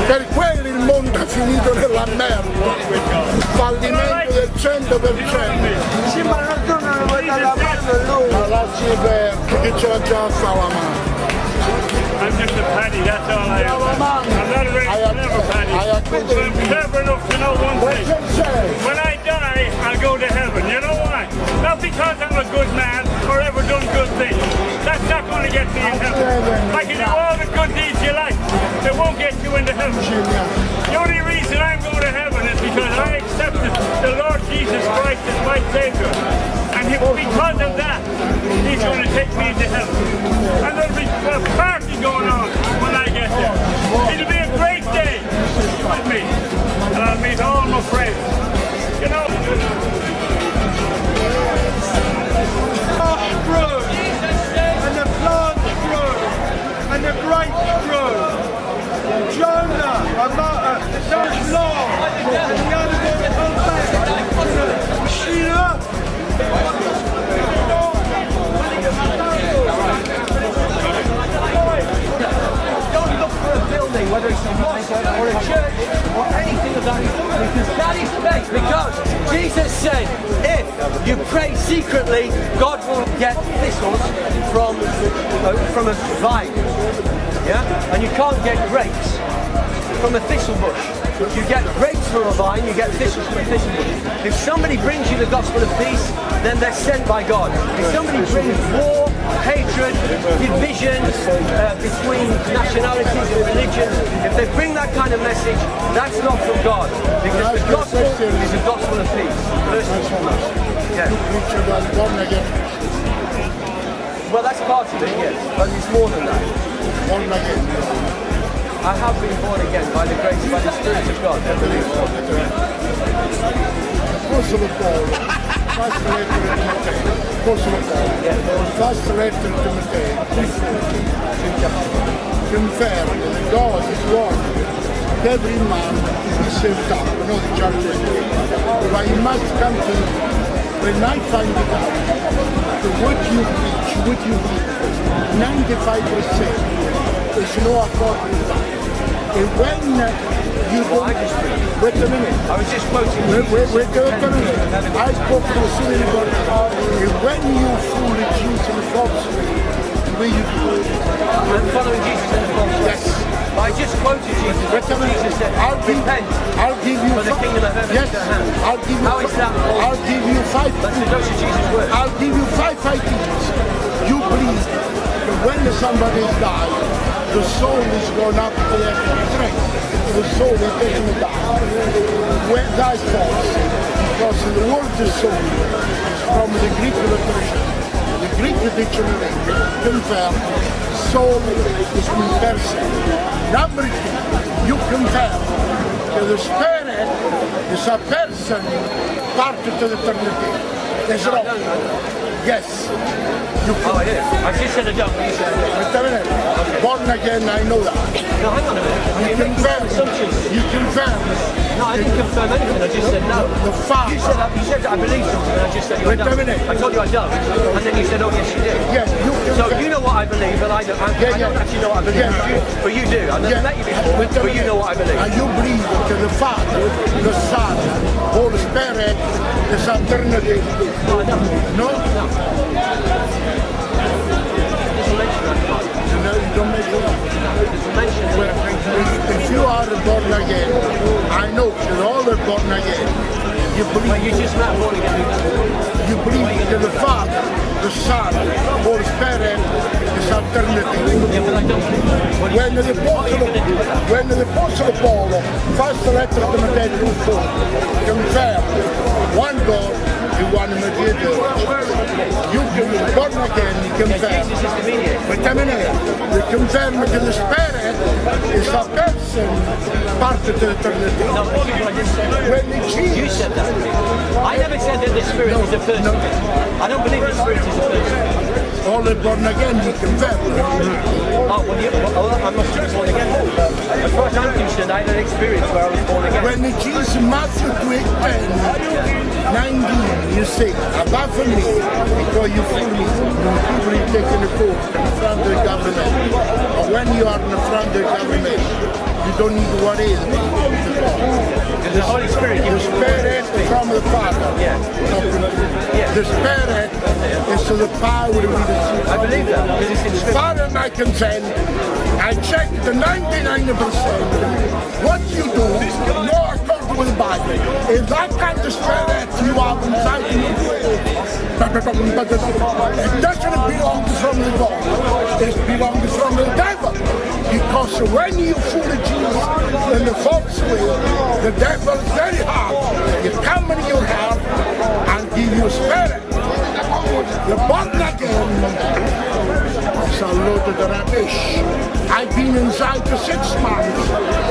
Per quello il mondo è finito nella merda. Fallimento del 100%. Sì, ma non tornano a guardare la mano a lui. Ma lasci perdere, che ce l'ha già fa la mano. I'm just a paddy, that's all I am. I'm not a very clever paddy. But I'm clever enough to know one thing. When I die, I'll go to heaven. You know why? Not because I'm a good man or ever done good things. That's not going to get me in heaven. I can do all the good deeds you like. They won't get you into heaven. The only reason I'm going to heaven is because I accepted the Lord Jesus Christ as my Savior. And he, because of that, He's going to take me into heaven. And there'll be a party going on when I get there. It'll be a great day with me. And I'll meet all my friends. You know, grew, the. Jonah, a martyr, does long, and the other comes back. Sheila, Don't look for a building, whether it's a mosque or a church or anything of that, because that is faith. Because Jesus said, if you pray secretly, God will get thistles from uh, from a vine. Yeah, and you can't get grapes from a thistle bush. You get grapes from a vine, you get thistles from a thistle bush. If somebody brings you the gospel of peace, then they're sent by God. If somebody brings war, hatred, division uh, between nationalities and religions, if they bring that kind of message, that's not from God. Because the gospel is a gospel of peace, first and foremost. Yeah. Well, that's part of it, yes, but it's more than that. Born again. I have been born again by the grace, by the Spirit of God. I believe. Apostolo Paolo, first letter to Timothy. Apostolo Paolo, first letter to Timothy. Confirm that God is that every man is saved up, know the church. But you must come to when I find it out, that what you preach, what you believe, 95% is no accord with that. And when uh, you don't, wait a minute. I was just quoting Wait, wait, wait, wait a minute. I spoke to the city and when you fool and the the way you do it. I'm following Jesus in the false Yes. I just quoted Jesus. Jesus said, I'll give, repent. I'll give you for the kingdom of heaven yes, is at hand. I'll give you How is that? I'll give you five That's those are Jesus' words. I'll give you five ideas. You believe that when somebody is died, the soul is going up to their strength. The soul is taking it down. When that's false, because the word the soul is from the Greek literature. The Greek dictionary confirms soul is in person. Number two, you confirm that the spirit is a person part of the eternity. That's wrong. Yes. You Oh, it is. I just said I don't, you said I do. Wait a minute. Born again, I know that. No, hang on a minute. You making confirm. You confirm. No, I didn't confirm anything. I just said no. The Father. You said, that, you said that I believe something, and I just said you I Wait don't. I told you I don't, and then you said, oh yes, you do. Yes, you So confirm. you know what I believe, and I don't. I, Yeah, I don't yeah. actually know what I believe, Yeah. but, you, but you do. I've never Yeah. met you before, Wait but you know what I believe. And you believe that the Father, the Son, Holy Spirit is eternity. No, I don't. No? No. If, if you are born again, I know you're all born again. You believe Well, you just met born again. you believe that the Father, the Son, Holy Spirit is eternity. Yeah, but I don't. When the Apostle, when the Apostle Paul, first letter to Timothy 2 confirm one God and one mediator. You can be born again, you confirm. Jesus is the mediator. Wait a minute. You confirm that the Spirit is a person part of the eternity. No, but you- I didn't say that. When You Jesus, said that. I never said that the Spirit is a person. I don't believe the Spirit is a person. All are born again, you confirm. Oh, well, you, well, I must have been born again. As far as I'm concerned, I had an experience where I was born again. When Jesus, Matthew 10, 19, you say, above me, because you fool me, people take in the court in front of the government. But when you are in front of the government, you don't need to worry. Because the Holy Spirit gives you the. Spirit from the Father. Yeah. Yeah. The Spirit is to the power we receive. I believe that because it's in Scripture. far as I can tell, I checked the 99%. What you do, no according with the Bible. If that kind of spirit you have inside you, it doesn't belong from the God. It belongs from the devil. Because when you fool Jesus in the false way, the devil is very hard. He come in your heart and give you spirit. You're born again. Load of rubbish. I've been inside for six months.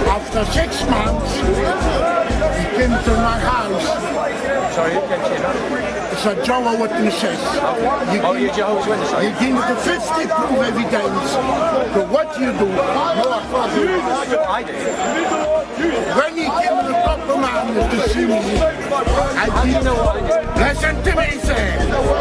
After six months, he came to my house. Sorry, you can say that. It's a Jehovah Witnesses. You Oh, you're Jehovah's Witness, are You you? give the 50 proof evidence to what you do. No, I do. when he came to the of man to see I you did do? Listen to me, sir.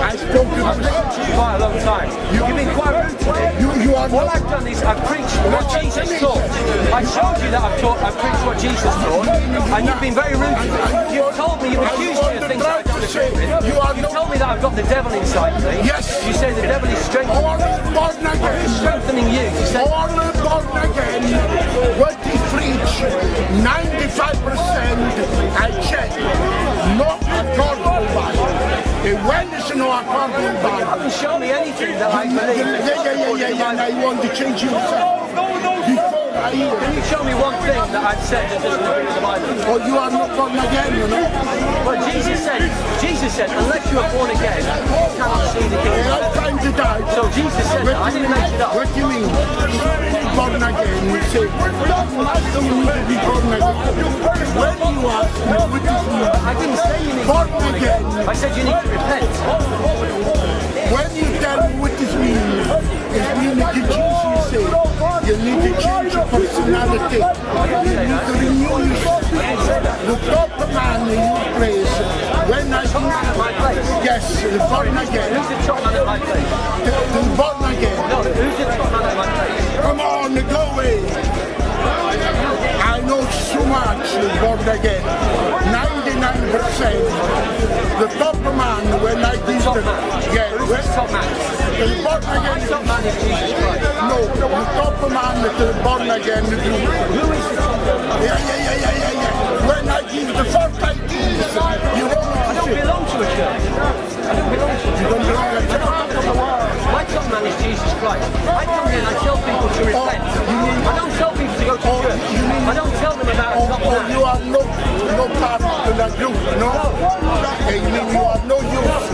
I've listened to you quite a long time. You've been quite rude to me. You, you are All I've done is I've preached what Jesus taught. I showed you that I've taught, I've preached what Jesus taught, and you've been very rude to me. You've told me, you've accused me of things I don't agree with. You You've told me that I've got the devil inside me. Yes. You say the devil is strengthening, strengthening you. You say, all born again, what he preach, 95% I check, not according Bible. And when it's not according to the you Bible, haven't shown me anything that I believe. yeah, yeah, yeah, yeah, yeah, and I want to change yourself. Before I hear, Can you show me one thing that I've said that doesn't agree with the Bible? or you are not born again, you know. Well, Jesus said, Jesus said, unless you are born again, you cannot see the kingdom I'm trying to die. So Jesus said that. I didn't make it up. What do you mean? Born again, you say, you need to be born again. When you are, what is I didn't say you need to Born be born again. again. I said you need to repent. When you tell me what this means, it means that Jesus say you need to change your personality. You need to renew yourself. The top man in your place, when I man at my place. yes, the born again, Who's the top man at my place? the born again. No, who's the top man at my place? Come on, go away. I know so much the born again. 99%. The top man when I did Top the man. yeah, Who's when, the top man? the born My again. top man is Jesus Christ. No, the top man is the born again. Who is the top man? Yeah, yeah, yeah, yeah, yeah, yeah. When I give the first ideas, you want me I to don't belong to a church. I don't belong to a you church. don't belong to church. My top man is Jesus Christ. I come here and I tell people to repent. Oh, I don't tell people to go to oh, church. I don't tell them about a or man. you are no, no part of the group, no? And you mean you are no use.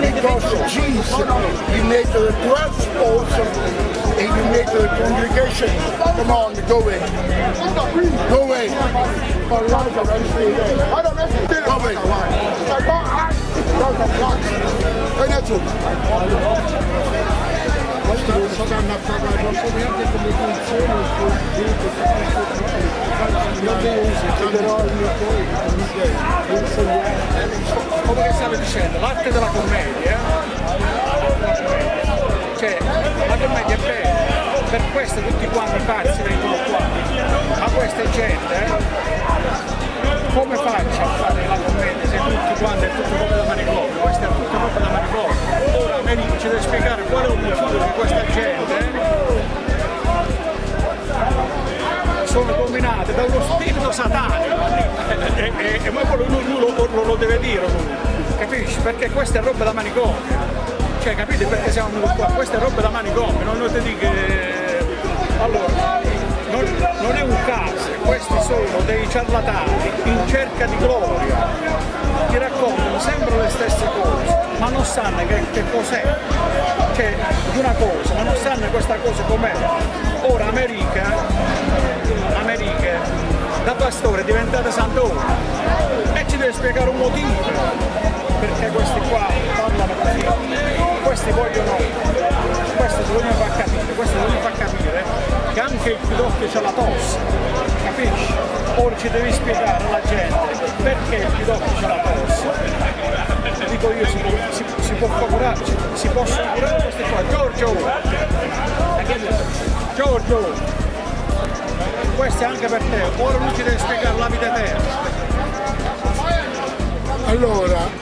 Because Jesus, he made the 12 apostles and you make the congregation. Come on, go away. Go away. Go away. Fai da tu. Questo non stanno a pagare ovviamente come funziona io userò il mio come che stavo dicendo, l'arte della commedia, cioè la commedia è bella, per questo tutti quanti pazzi vengono qua, ma questa è gente, eh? come faccio a fare la commedia se tutti quanti è tutto come da manicomio, questo è tutto come da manicomio, ora Americo ci deve spiegare qual è l'obiettivo di questa gente, eh? sono dominate da uno spirito satanico e, e, e ma quello lui, lui lo, lo- lo deve dire lui, capisci? Perché questa è roba da manicomio cioè capite? Perché siamo venuti qua? questa è roba da manicomio non, ti dico allora non, non è un caso. Questi sono dei ciarlatani in cerca di gloria. Ti raccontano sempre le stesse cose ma non sanno che, che cos'è. Cioè di una cosa ma non sanno questa cosa com'è. Ora America America da pastore è diventata santore e ci deve spiegare un motivo perché questi qua parlano così questi vogliono questo si vogliono far capire questo vogliono far capire che anche il pidocchio c'ha la tosse capisci? ora ci devi spiegare alla gente perché il pidocchio c'ha la tosse. Dico io si si, si può curare si, si possono curare questi qua. Giorgio! Giorgio! Questo è anche per te ora lui ci deve spiegare la vita eterna Allora,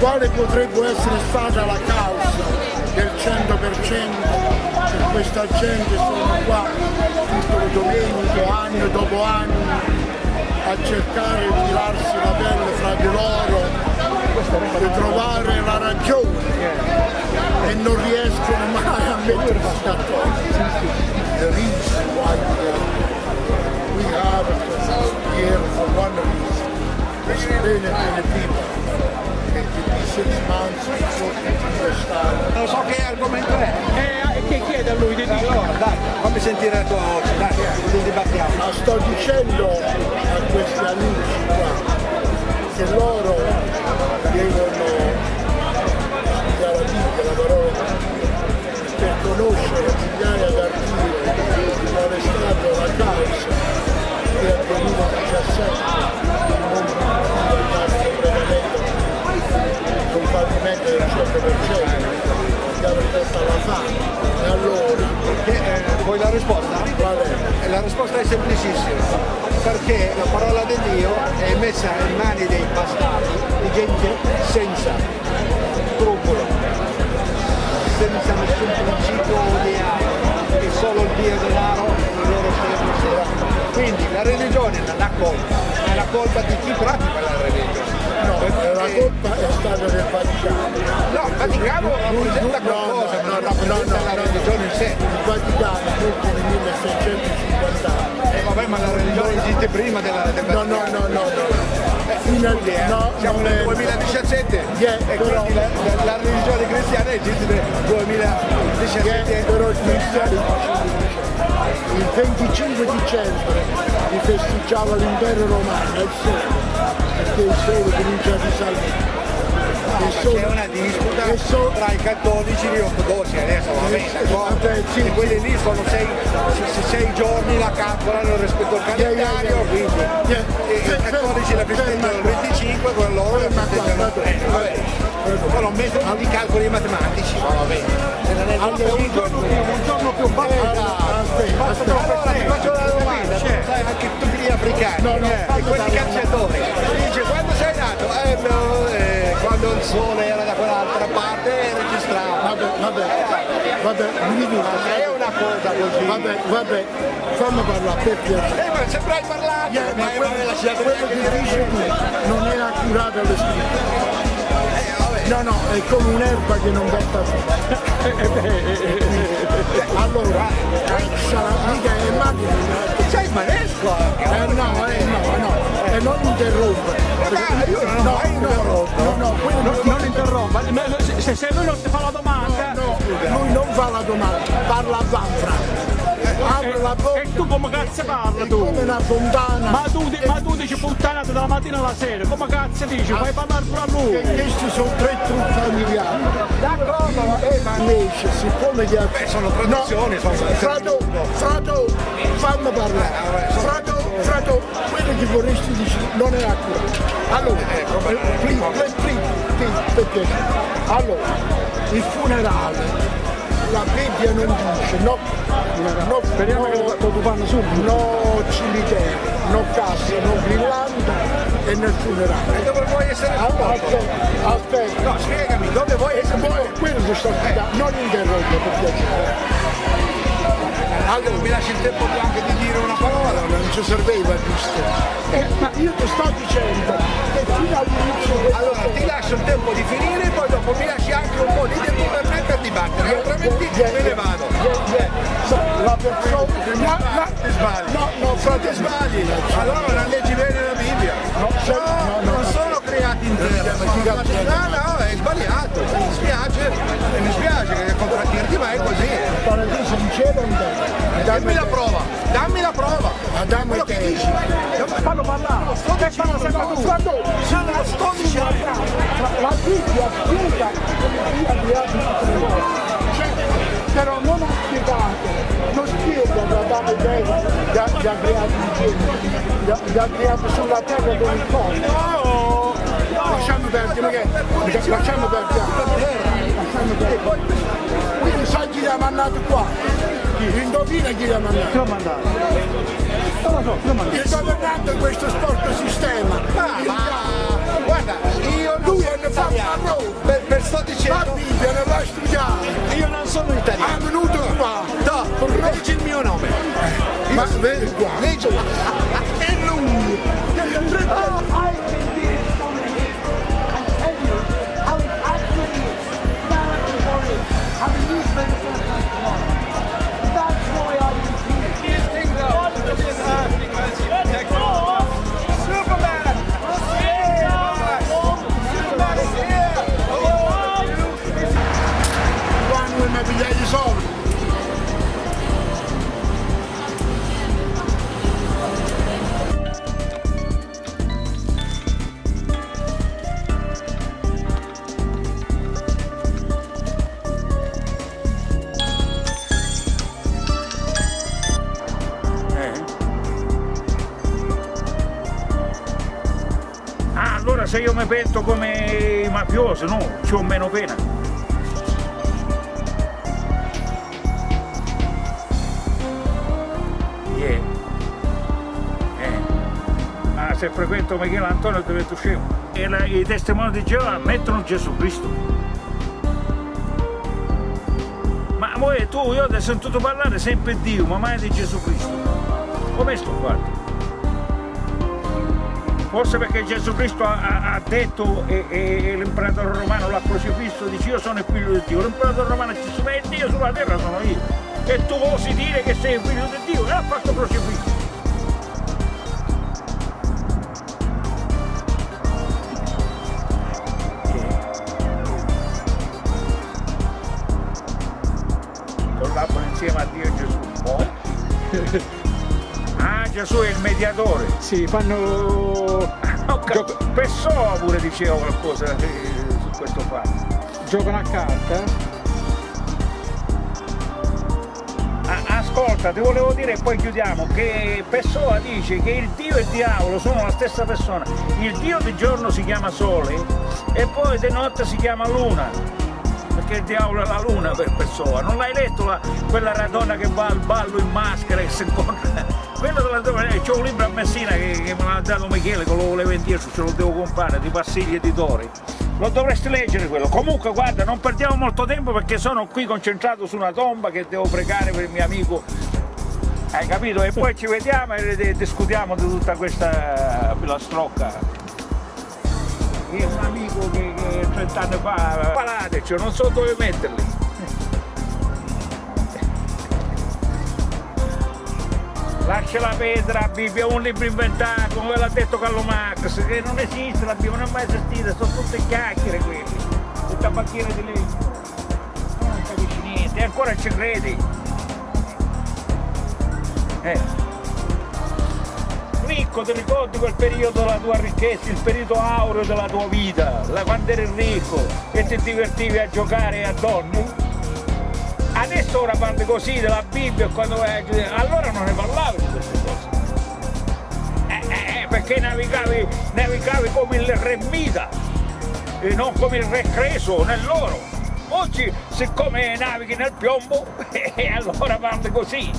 quale potrebbe essere stata la causa del 100% che questa gente sono qua tutte le domeniche, anno dopo anno, a cercare di tirarsi la pelle fra di loro per trovare la ragione e non riescono mai a mettersi d'accordo. We have, have here for one reason bene bene people Non so che argomento è. E che chiede a lui di dire? Allora, dai, fammi sentire la tua voce, dai, così dibattiamo. Ma sto dicendo a questi amici qua che loro devono studiare la Bibbia, la parola, per conoscere migliaia d'articoli qual è stata la causa che nel 2017 un fallimento del 100% abbiamo fatto alla fame e allora vuoi la risposta? Eh, La risposta è semplicissima, perché la parola di Dio è messa in mani dei bastardi, di gente senza scrupolo, senza nessun principio odiato, e solo il Dio denaro il loro stesso Quindi la religione non ha colpa, è la colpa di chi pratica la religione. No, la colpa è stata del Vaticano. No, il Vaticano rappresenta qualcosa, ma non rappresenta la religione in sé. Il Vaticano tutto nel 1650 anni. Eh vabbè, ma la religione esiste prima della, del No, no, no, no, no. Fino al Eh, no, siamo nel è- 2017 Yeah, e però- quindi la, la- la religione cristiana esiste nel 2017 Yeah, però i cristiani il 25 dicembre festeggiava l'impero romano, il sole, perché il sole comincia a risalire. C'è una disputa sole- tra i cattolici e gli ortodossi adesso va bene d'accordo? Sì, quelli lì sono sei, se- sei giorni la calcolano rispetto al calendario quindi. I cattolici la festeggiano il 25 con loro la festeggiano 30 vabbè. Sono metodo di calcoli matematici ma va bene. Allora, un giorno più un giorno più Aspetta, aspetta. allora ti faccio una domanda, sai anche tutti gli africani eh, e quelli calciatori, dice quando sei nato? Eh, no, eh, quando il sole era da quell'altra parte registrava. Vabbè, vabbè, vabbè, mi dico, Ma è una cosa così. vabbè, vabbè, fammi parlare per piacere. Eh, ma sempre hai parlato, Yeah, ma hai quello, lasciato quello che dice tu non è accurato alle scritture. No, no, è come un'erba che non porta Allora, sarà mica è macchina. Sei manesco Eh no, eh no, no, e non io non ho No, no, no, no, quello Non interrompa, se, se lui non ti fa la domanda, lui non fa fa la domanda, parla a Vanfra. Apre la bocca. E tu come cazzo parli tu? Come una fontana. Ma tu, ma tu dici puttanate dalla mattina alla sera, come cazzo dici? Fai parlare pure a lui! Che questi sono tre trucchi familiari. D'accordo, eh, ma invece, siccome gli altri... sono tradizioni, no, sono- Frato, frato, fammi parlare. Frato, frato, quello che vorresti dire non è accurato. Allora, Eh, perché? Allora, il funerale, la Bibbia non dice, no, no, Speriamo che lo, fanno subito. no cimitero, no cassa, no brillante e nel funerale. E dove vuoi essere Allora, aspetta, aspetta. No, spiegami, dove vuoi essere Poi, quello sto spiegando, non interrompo per piacere. Allora mi lasci il tempo anche di dire una parola. non ci serveva giusto. Eh, ma io ti sto dicendo che fino all'inizio Allora ti lascio il tempo di finire e poi dopo mi lasci anche un po' di tempo per me per dibattere, altrimenti me ne vado. La persona no, no, Ti sbagli. no, no, frate, sbagli. Allora non leggi bene la Bibbia. No, se- no, no, non sono creati in terra. No, no, è sbagliato. Mi spiace, mi spiace che contraddirti, ma è così. Il paradiso in cielo in terra. Dammi la prova, dammi la prova. Adamo Quello e che dici. Fallo parlare! Sto dicendo sempre tu. Frato, Sono lo sto dicendo. la, la Bibbia spiega tutte le cose. Cioè, però non ha spiegato, non spiega e Eva gli ha, gli ha creato ha, gli ha creato sulla terra con il corpo. No, Lasciamo perdere, perché lasciamo perdere. Lasciamo perdere. Quindi sai chi li ha mandato qua? Indovina chi li ha mandato? Chi l'ha mandato? Non lo so, chi l'ha mandato? Il governante di questo sporco sistema. ma, ma guarda, io non Lui sono è fatto a italiano. Roma. Per, per sto La dicendo, Bibbia non l'ha studiata. io non sono È italiano. venuto qua. No, leggi il mio nome. Ma vedi qua. Leggi. Mafiosi, no, c'ho meno pena. Yeah. Eh. Ah, se frequento Michele Antonio divento scemo. E la- i testimoni di Geova ammettono Gesù Cristo. Ma voi, tu, io ti ho sentito parlare sempre di Dio, ma mai di Gesù Cristo. Come sto fatto? Forse perché Gesù Cristo ha, ha- detto e, e l'imperatore romano l'ha crocifisso, dice io sono il figlio di Dio. L'imperatore romano dice ma il Dio sulla terra sono io. E tu osi dire che sei il figlio di Dio e ha fatto crocifisso. Sì, fanno... Gio- Pessoa pure diceva qualcosa eh, su questo fatto. giocano a carta. Ah, ascolta, ti volevo dire e poi chiudiamo che Pessoa dice che il Dio e il diavolo sono la stessa persona. Il Dio di giorno si chiama Sole e poi di notte si chiama Luna. Perché il diavolo è la luna per Pessoa. Non l'hai letto la- quella radona che va al ballo in maschera e si incontra? Quello della dove c'è un libro a Messina che, che me l'ha dato Michele, che lo volevo indietro, ce lo devo comprare, di Passigli Editori. Lo dovresti leggere quello. Comunque guarda, non perdiamo molto tempo perché sono qui concentrato su una tomba che devo pregare per il mio amico. Hai capito? E poi ci vediamo e discutiamo di tutta questa filastrocca. È un amico che, che 30 anni fa, palateci, non so dove metterli. Lascia la Petra, Bibbia, un libro inventato, come l'ha detto Carlo Marx, che non esiste la Bibbia, non è mai esistita, sono tutte chiacchiere quelli, tutta macchina di legno. Non capisci niente, è ancora ci credi? Eh. Ricco, ti ricordi quel periodo della tua ricchezza, il periodo aureo della tua vita, la- quando eri ricco e ti divertivi a giocare a donne? Adesso ora parli così della Bibbia e quando vai allora non ne parlavi perché navigavi, navigavi come il re Mida e non come il re Creso nell'oro. Oggi siccome navighi nel piombo, e allora parli così.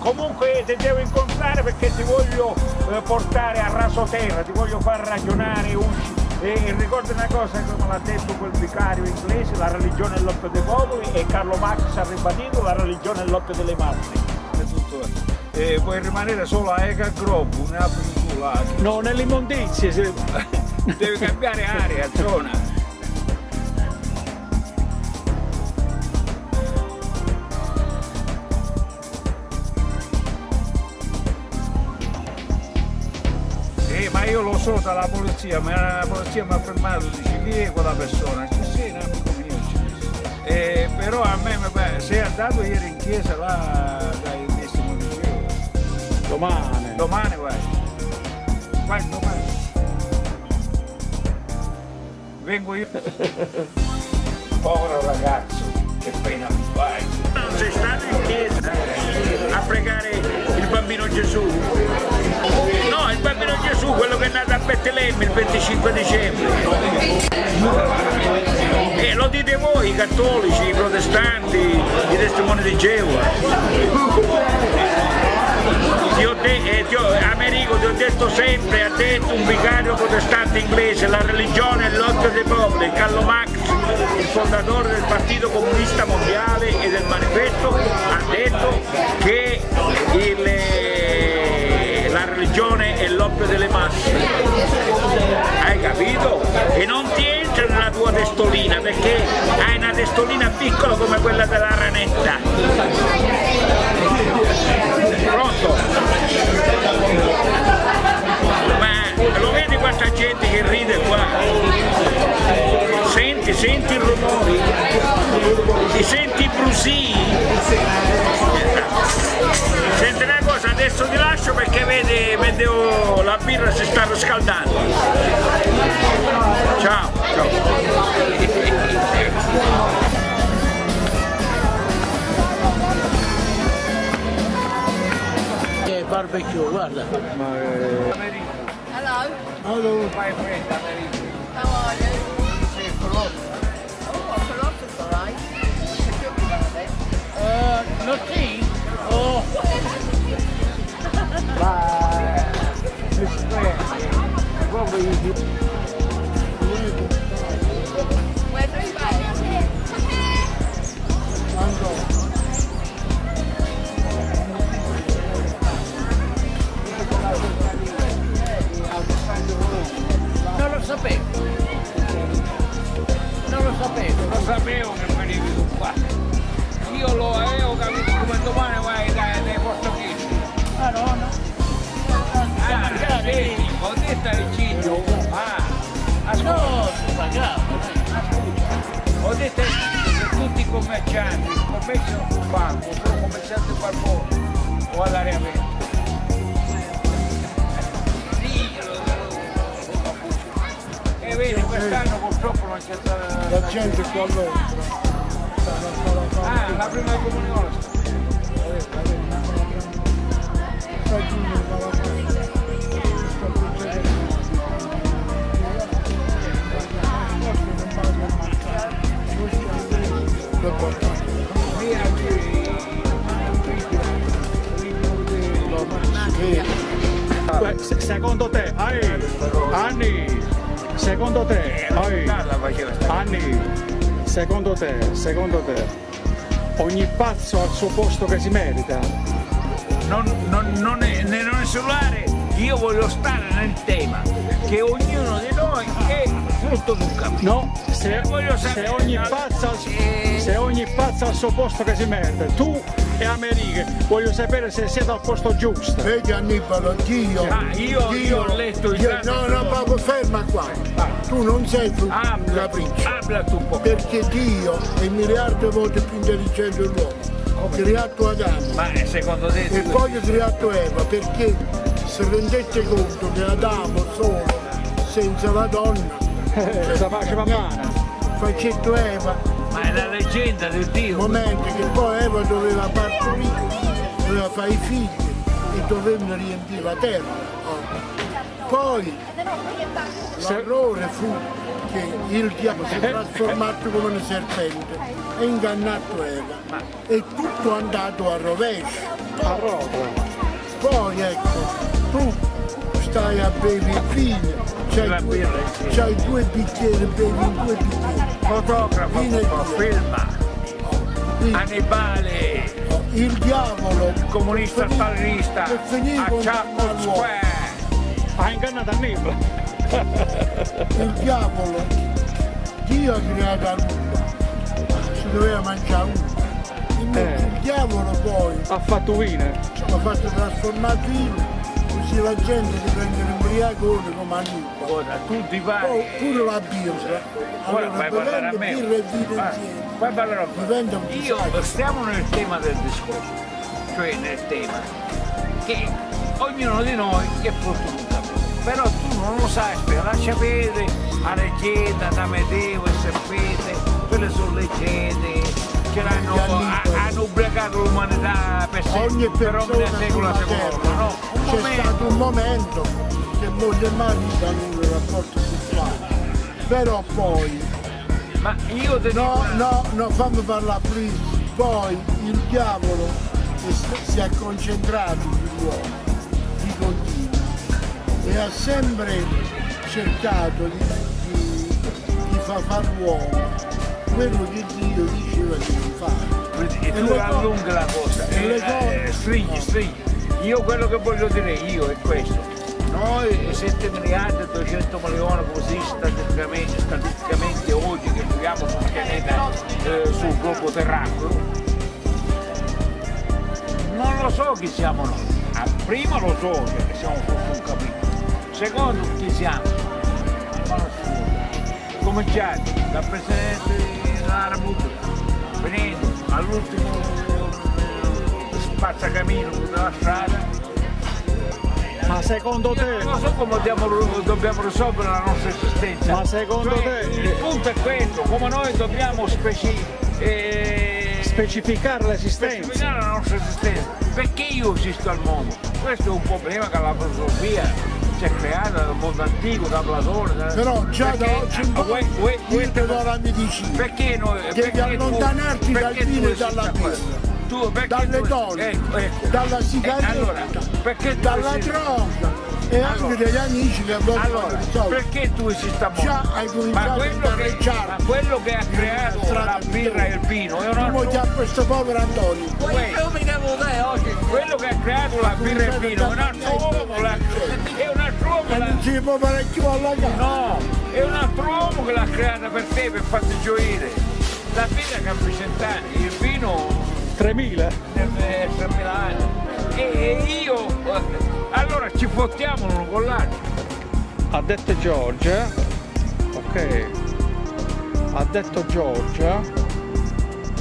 Comunque ti devo incontrare perché ti voglio eh, portare a raso terra, ti voglio far ragionare, usci- e ricorda una cosa come l'ha detto quel vicario inglese, la religione è l'oppio dei popoli e Carlo Marx ha ribadito la religione è l'oppio delle masse. È tutto. E puoi rimanere solo a Ega Grobu, ne là. No, nell'immondizie. se- Devi cambiare area, zona. Eh, ma io lo so dalla polizia, ma la polizia mi ha fermato, dice chi è quella persona? Dice sì, un amico mio. Eh, però a me sei andato ieri in chiesa là dai. Domani. Domani vai. Vai domani. Vengo io. Povero ragazzo, che pena mi fai. Non sei stato in chiesa a pregare il bambino Gesù? No, il bambino Gesù, quello che è nato a Betlemme il 25 dicembre. E lo dite voi, i cattolici, i protestanti, i testimoni di Geova. Ti ho de- eh, ho- Americo ti ho detto sempre, ha detto un vicario protestante inglese, la religione è l'occhio dei popoli, Carlo Marx, il fondatore del Partito Comunista Mondiale e del manifesto, ha detto che il, eh, la religione è l'oppio delle masse. Hai capito? E non ti entra nella tua testolina perché hai una testolina piccola come quella della ranetta. Pronto? Ma lo vedi quanta gente che ride qua? Senti, senti i rumori? Ti senti i brusii? Senti una cosa, adesso ti lascio perché vedi, vedo la birra si sta riscaldando. Ciao, ciao. Barbecue, guarda. Hello. Hello. My friend, Americo. How are you? Sei Colossus. Oh, a Colossus, all right. What's your colour then? Uh, not tea. Oh. Where sapevo. Non lo sapevo. Lo sapevo che venivi tu qua. Io lo avevo capito come domani vai dai, dai portoghesi. Ah no, no. Ah, vedi, ho detto ai Cigno. Ah, ascolta. No, si pagava. Ho detto ai Cigno che tutti i commercianti commerciano sul banco, sono commercianti qualcosa o all'aria aperta. Vedi, quest'anno purtroppo non c'è stata La gente qua all'ombra. Ah, la prima comunione. Secondo te, ai, Anni, secondo te, ai, Anni, secondo te, secondo te, ogni pazzo ha il suo posto che si merita? non, non, non, è, non isolare, io voglio stare nel tema che ognuno di noi è frutto d'un cammino. No, se, se ogni pazzo al, se ogni pazzo al suo posto che si mette, tu e Americhe, voglio sapere se siete al posto giusto. Vedi Annibalo, Dio. Ah, io- io ho letto il Dio- grande No, no, proprio ferma qua. Tu non sei tu un Habla, capriccio. habla tu un po'. Perché Dio è il miliardo di volte più intelligente dell'uomo. Ha creato Adamo Ma eh, secondo te... e poi ha creato Eva perché si rendette conto che Adamo solo, senza la donna, Eh, faceva mano. facetto Eva, è la leggenda del Dio. momento che poi Eva doveva partorire, doveva fare i figli e dovevano riempire la terra. Poi l'errore fu che il diavolo si è trasformato come un serpente e ingannato Eva e tutto è andato a rovescio. A rotolo. Poi ecco, tu stai a bere il vino, c'hai due, due bicchieri, bevi in due bicchieri. Fotografo, filma. Annibale, il diavolo comunista per finire- stalinista, a l'uomo. Square. Ha ingannato Annibale. il diavolo Dio ha creato l'uva si doveva mangiare invece Eh. il diavolo poi Ha fatto vino. ha fatto trasformare vino così la gente diventa un ubriacone come Annibale Ora, tutti vari. poi pure la birra Ora allora fai parlare a me. birra e vino Fai parlare a me. Io stiamo nel tema del discorso, cioè nel tema che ognuno di noi è cammino. Però tu non lo sai, lascia vedere la leggenda da Medeo e serpente, quelle sono leggende, ce l'hanno, ha- hanno ubriacato l'umanità per, ogni per ogni secolo sulla secondo, no? Un momento. Moglie e marito hanno un rapporto sessuale però poi Ma io dico No, no, no, fammi parlare prima. Poi il diavolo si- è concentrato sull'uomo di continuo e ha sempre cercato di, di, di far fare l'uomo quello che Dio diceva di non fare. e tu le allunghi la cosa, e eh, cose- eh, stringi, stringi. Io quello che voglio dire io è questo. Noi 7 miliardi e 200 milioni così statisticamente, statisticamente oggi che viviamo sul pianeta, eh, sul globo terracqueo, non lo so chi siamo noi. Ah, prima lo so che siamo sotto un capitolo. Secondo chi siamo? Ma. Cominciati dal Presidente della Repubblica, venendo all'ultimo eh, spazzacamino della strada, Ma secondo te, non so come dobbiamo, dobbiamo risolvere la nostra esistenza. Ma secondo Cioè, te- Il punto è questo, come noi dobbiamo speci- eh, specificare l'esistenza. specificare la nostra esistenza. Perché io esisto al mondo? Questo è un problema che la filosofia si è creata dal mondo antico, da Platone. da- Però già da perché- oggi in poi uè- uè- io uè- ti do la medicina. perché noi Devi perché tu- allontanarti dal vino e dalla a questo? birra. Tu, perché dalle tu- donne, ecco, ecco. dalla Eh, sigaretta, allora, perché tu dalla droga e anche Allora. degli amici che vogliono Allora, perché tu esisti a mondo? Già hai ma a quello, che, ma quello che ha creato la birra e il vino è un Tu altro chiamare questo povero Antonio? Quello che ha creato la birra e il vino è un altro uomo, la- è un altro uomo, E la- non si può fare più alla casa. no, è un altro uomo che l'ha creata per te, per farti gioire. La birra che ha 100 anni, il vino 3000. eh, 3000 anni. E, io, allora ci fottiamo l'uno con l'altro. Ha detto Giorgia, ok, ha detto Giorgia,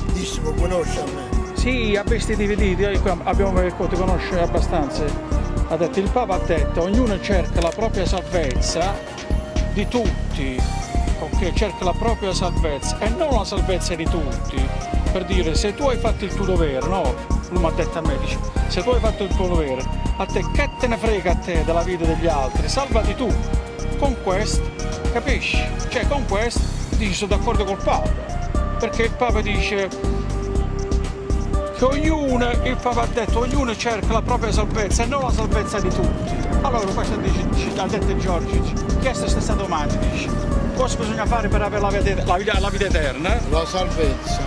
Bellissimo, conosce a me. sì, ha visti dividiti, eh, qua abbiamo cercato di conoscere abbastanza. Ha detto, il Papa ha detto, ognuno cerca la propria salvezza di tutti, ok, cerca la propria salvezza e non la salvezza di tutti. Per dire, se tu hai fatto il tuo dovere, no? Lui mi ha detto a me, dice, se tu hai fatto il tuo dovere, a te che te ne frega a te della vita degli altri, salvati tu. Con questo, capisci? Cioè con questo dici sono d'accordo col Papa. Perché il Papa dice che ognuno, Papa ha detto, ognuno cerca la propria salvezza e non la salvezza di tutti. Allora questo dice, dice- ha detto Giorgio, chiesto stessa domanda, dice, cosa bisogna fare per avere la vita, la vita- la vita eterna? La salvezza,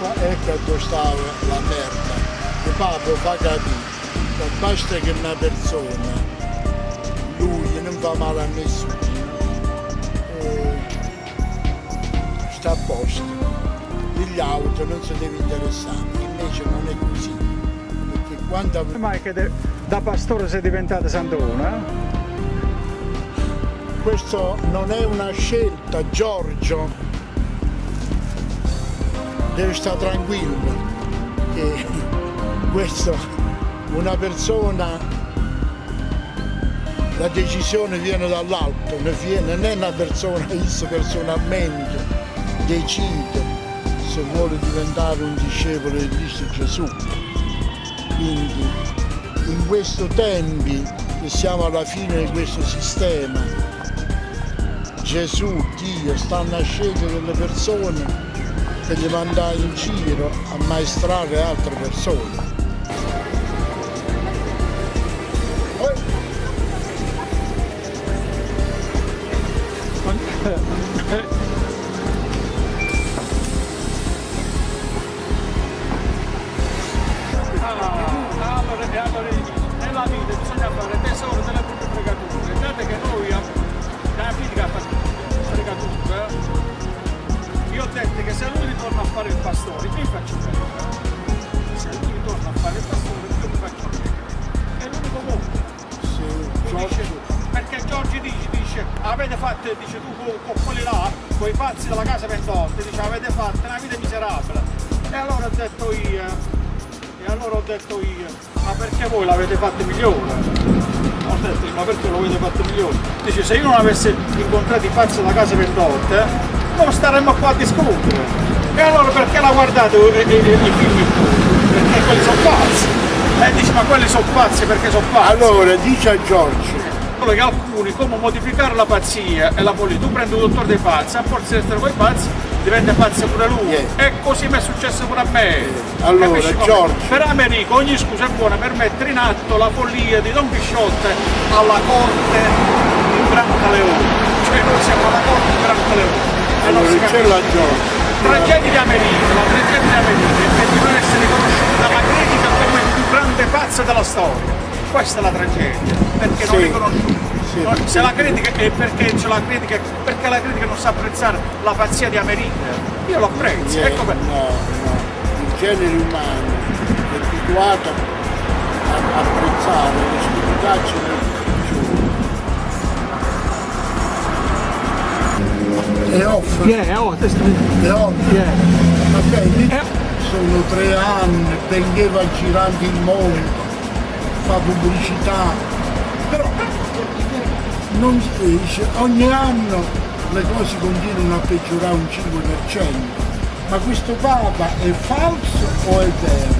ma ecco dove stava la merda. Il Papa fa capire che basta che una persona, lui non fa male a nessuno, sta a posto, gli auto non si deve interessare, invece non è così. Perché quando Come mai che da pastore sei diventato santona? questo non è una scelta, Giorgio deve stare tranquillo che questo una persona la decisione viene dall'alto, non è una persona che personalmente decide se vuole diventare un discepolo di Cristo Gesù. Quindi in questo tempi che siamo alla fine di questo sistema, Gesù, Dio, stanno a scegliere delle persone per le mandare in giro a maestrare altre persone. Incontrato i pazzi della casa 28, non staremmo qua a discutere. E allora perché la guardate eh, eh, i film? Perché quelli sono pazzi. E dice, ma quelli sono pazzi perché sono pazzi. Allora, dice a Giorgio, Solo che alcuni, come modificare la pazzia e la politica, tu prendi un dottore dei pazzi, a forza di essere con i pazzi, diventa pazzo pure lui. E così mi è successo pure a me. Allora, Capisci come? Giorgio. Per Americo ogni scusa è buona per mettere in atto la follia di Don Chisciotte alla corte di Gran Caleone. Cioè noi siamo. E non si allora c'è capisce. la Giorgio. Tragedia di America, la tragedia di America è di non essere riconosciuta dalla critica come il più grande pazzo della storia. Questa è la tragedia, perché non Sì. riconosciuta. No, Se la critica è perché c'è la critica, perché la critica non sa apprezzare la pazzia di America. Io lo apprezzo, ecco per- no, no, il genere umano è abituato a a apprezzare le stupidaggini e offre Yeah, oh, questo e offre ok lì sono tre anni benché va girando il mondo fa pubblicità. Però non ogni anno le cose continuano a peggiorare un 5% ma questo Papa è falso o è vero?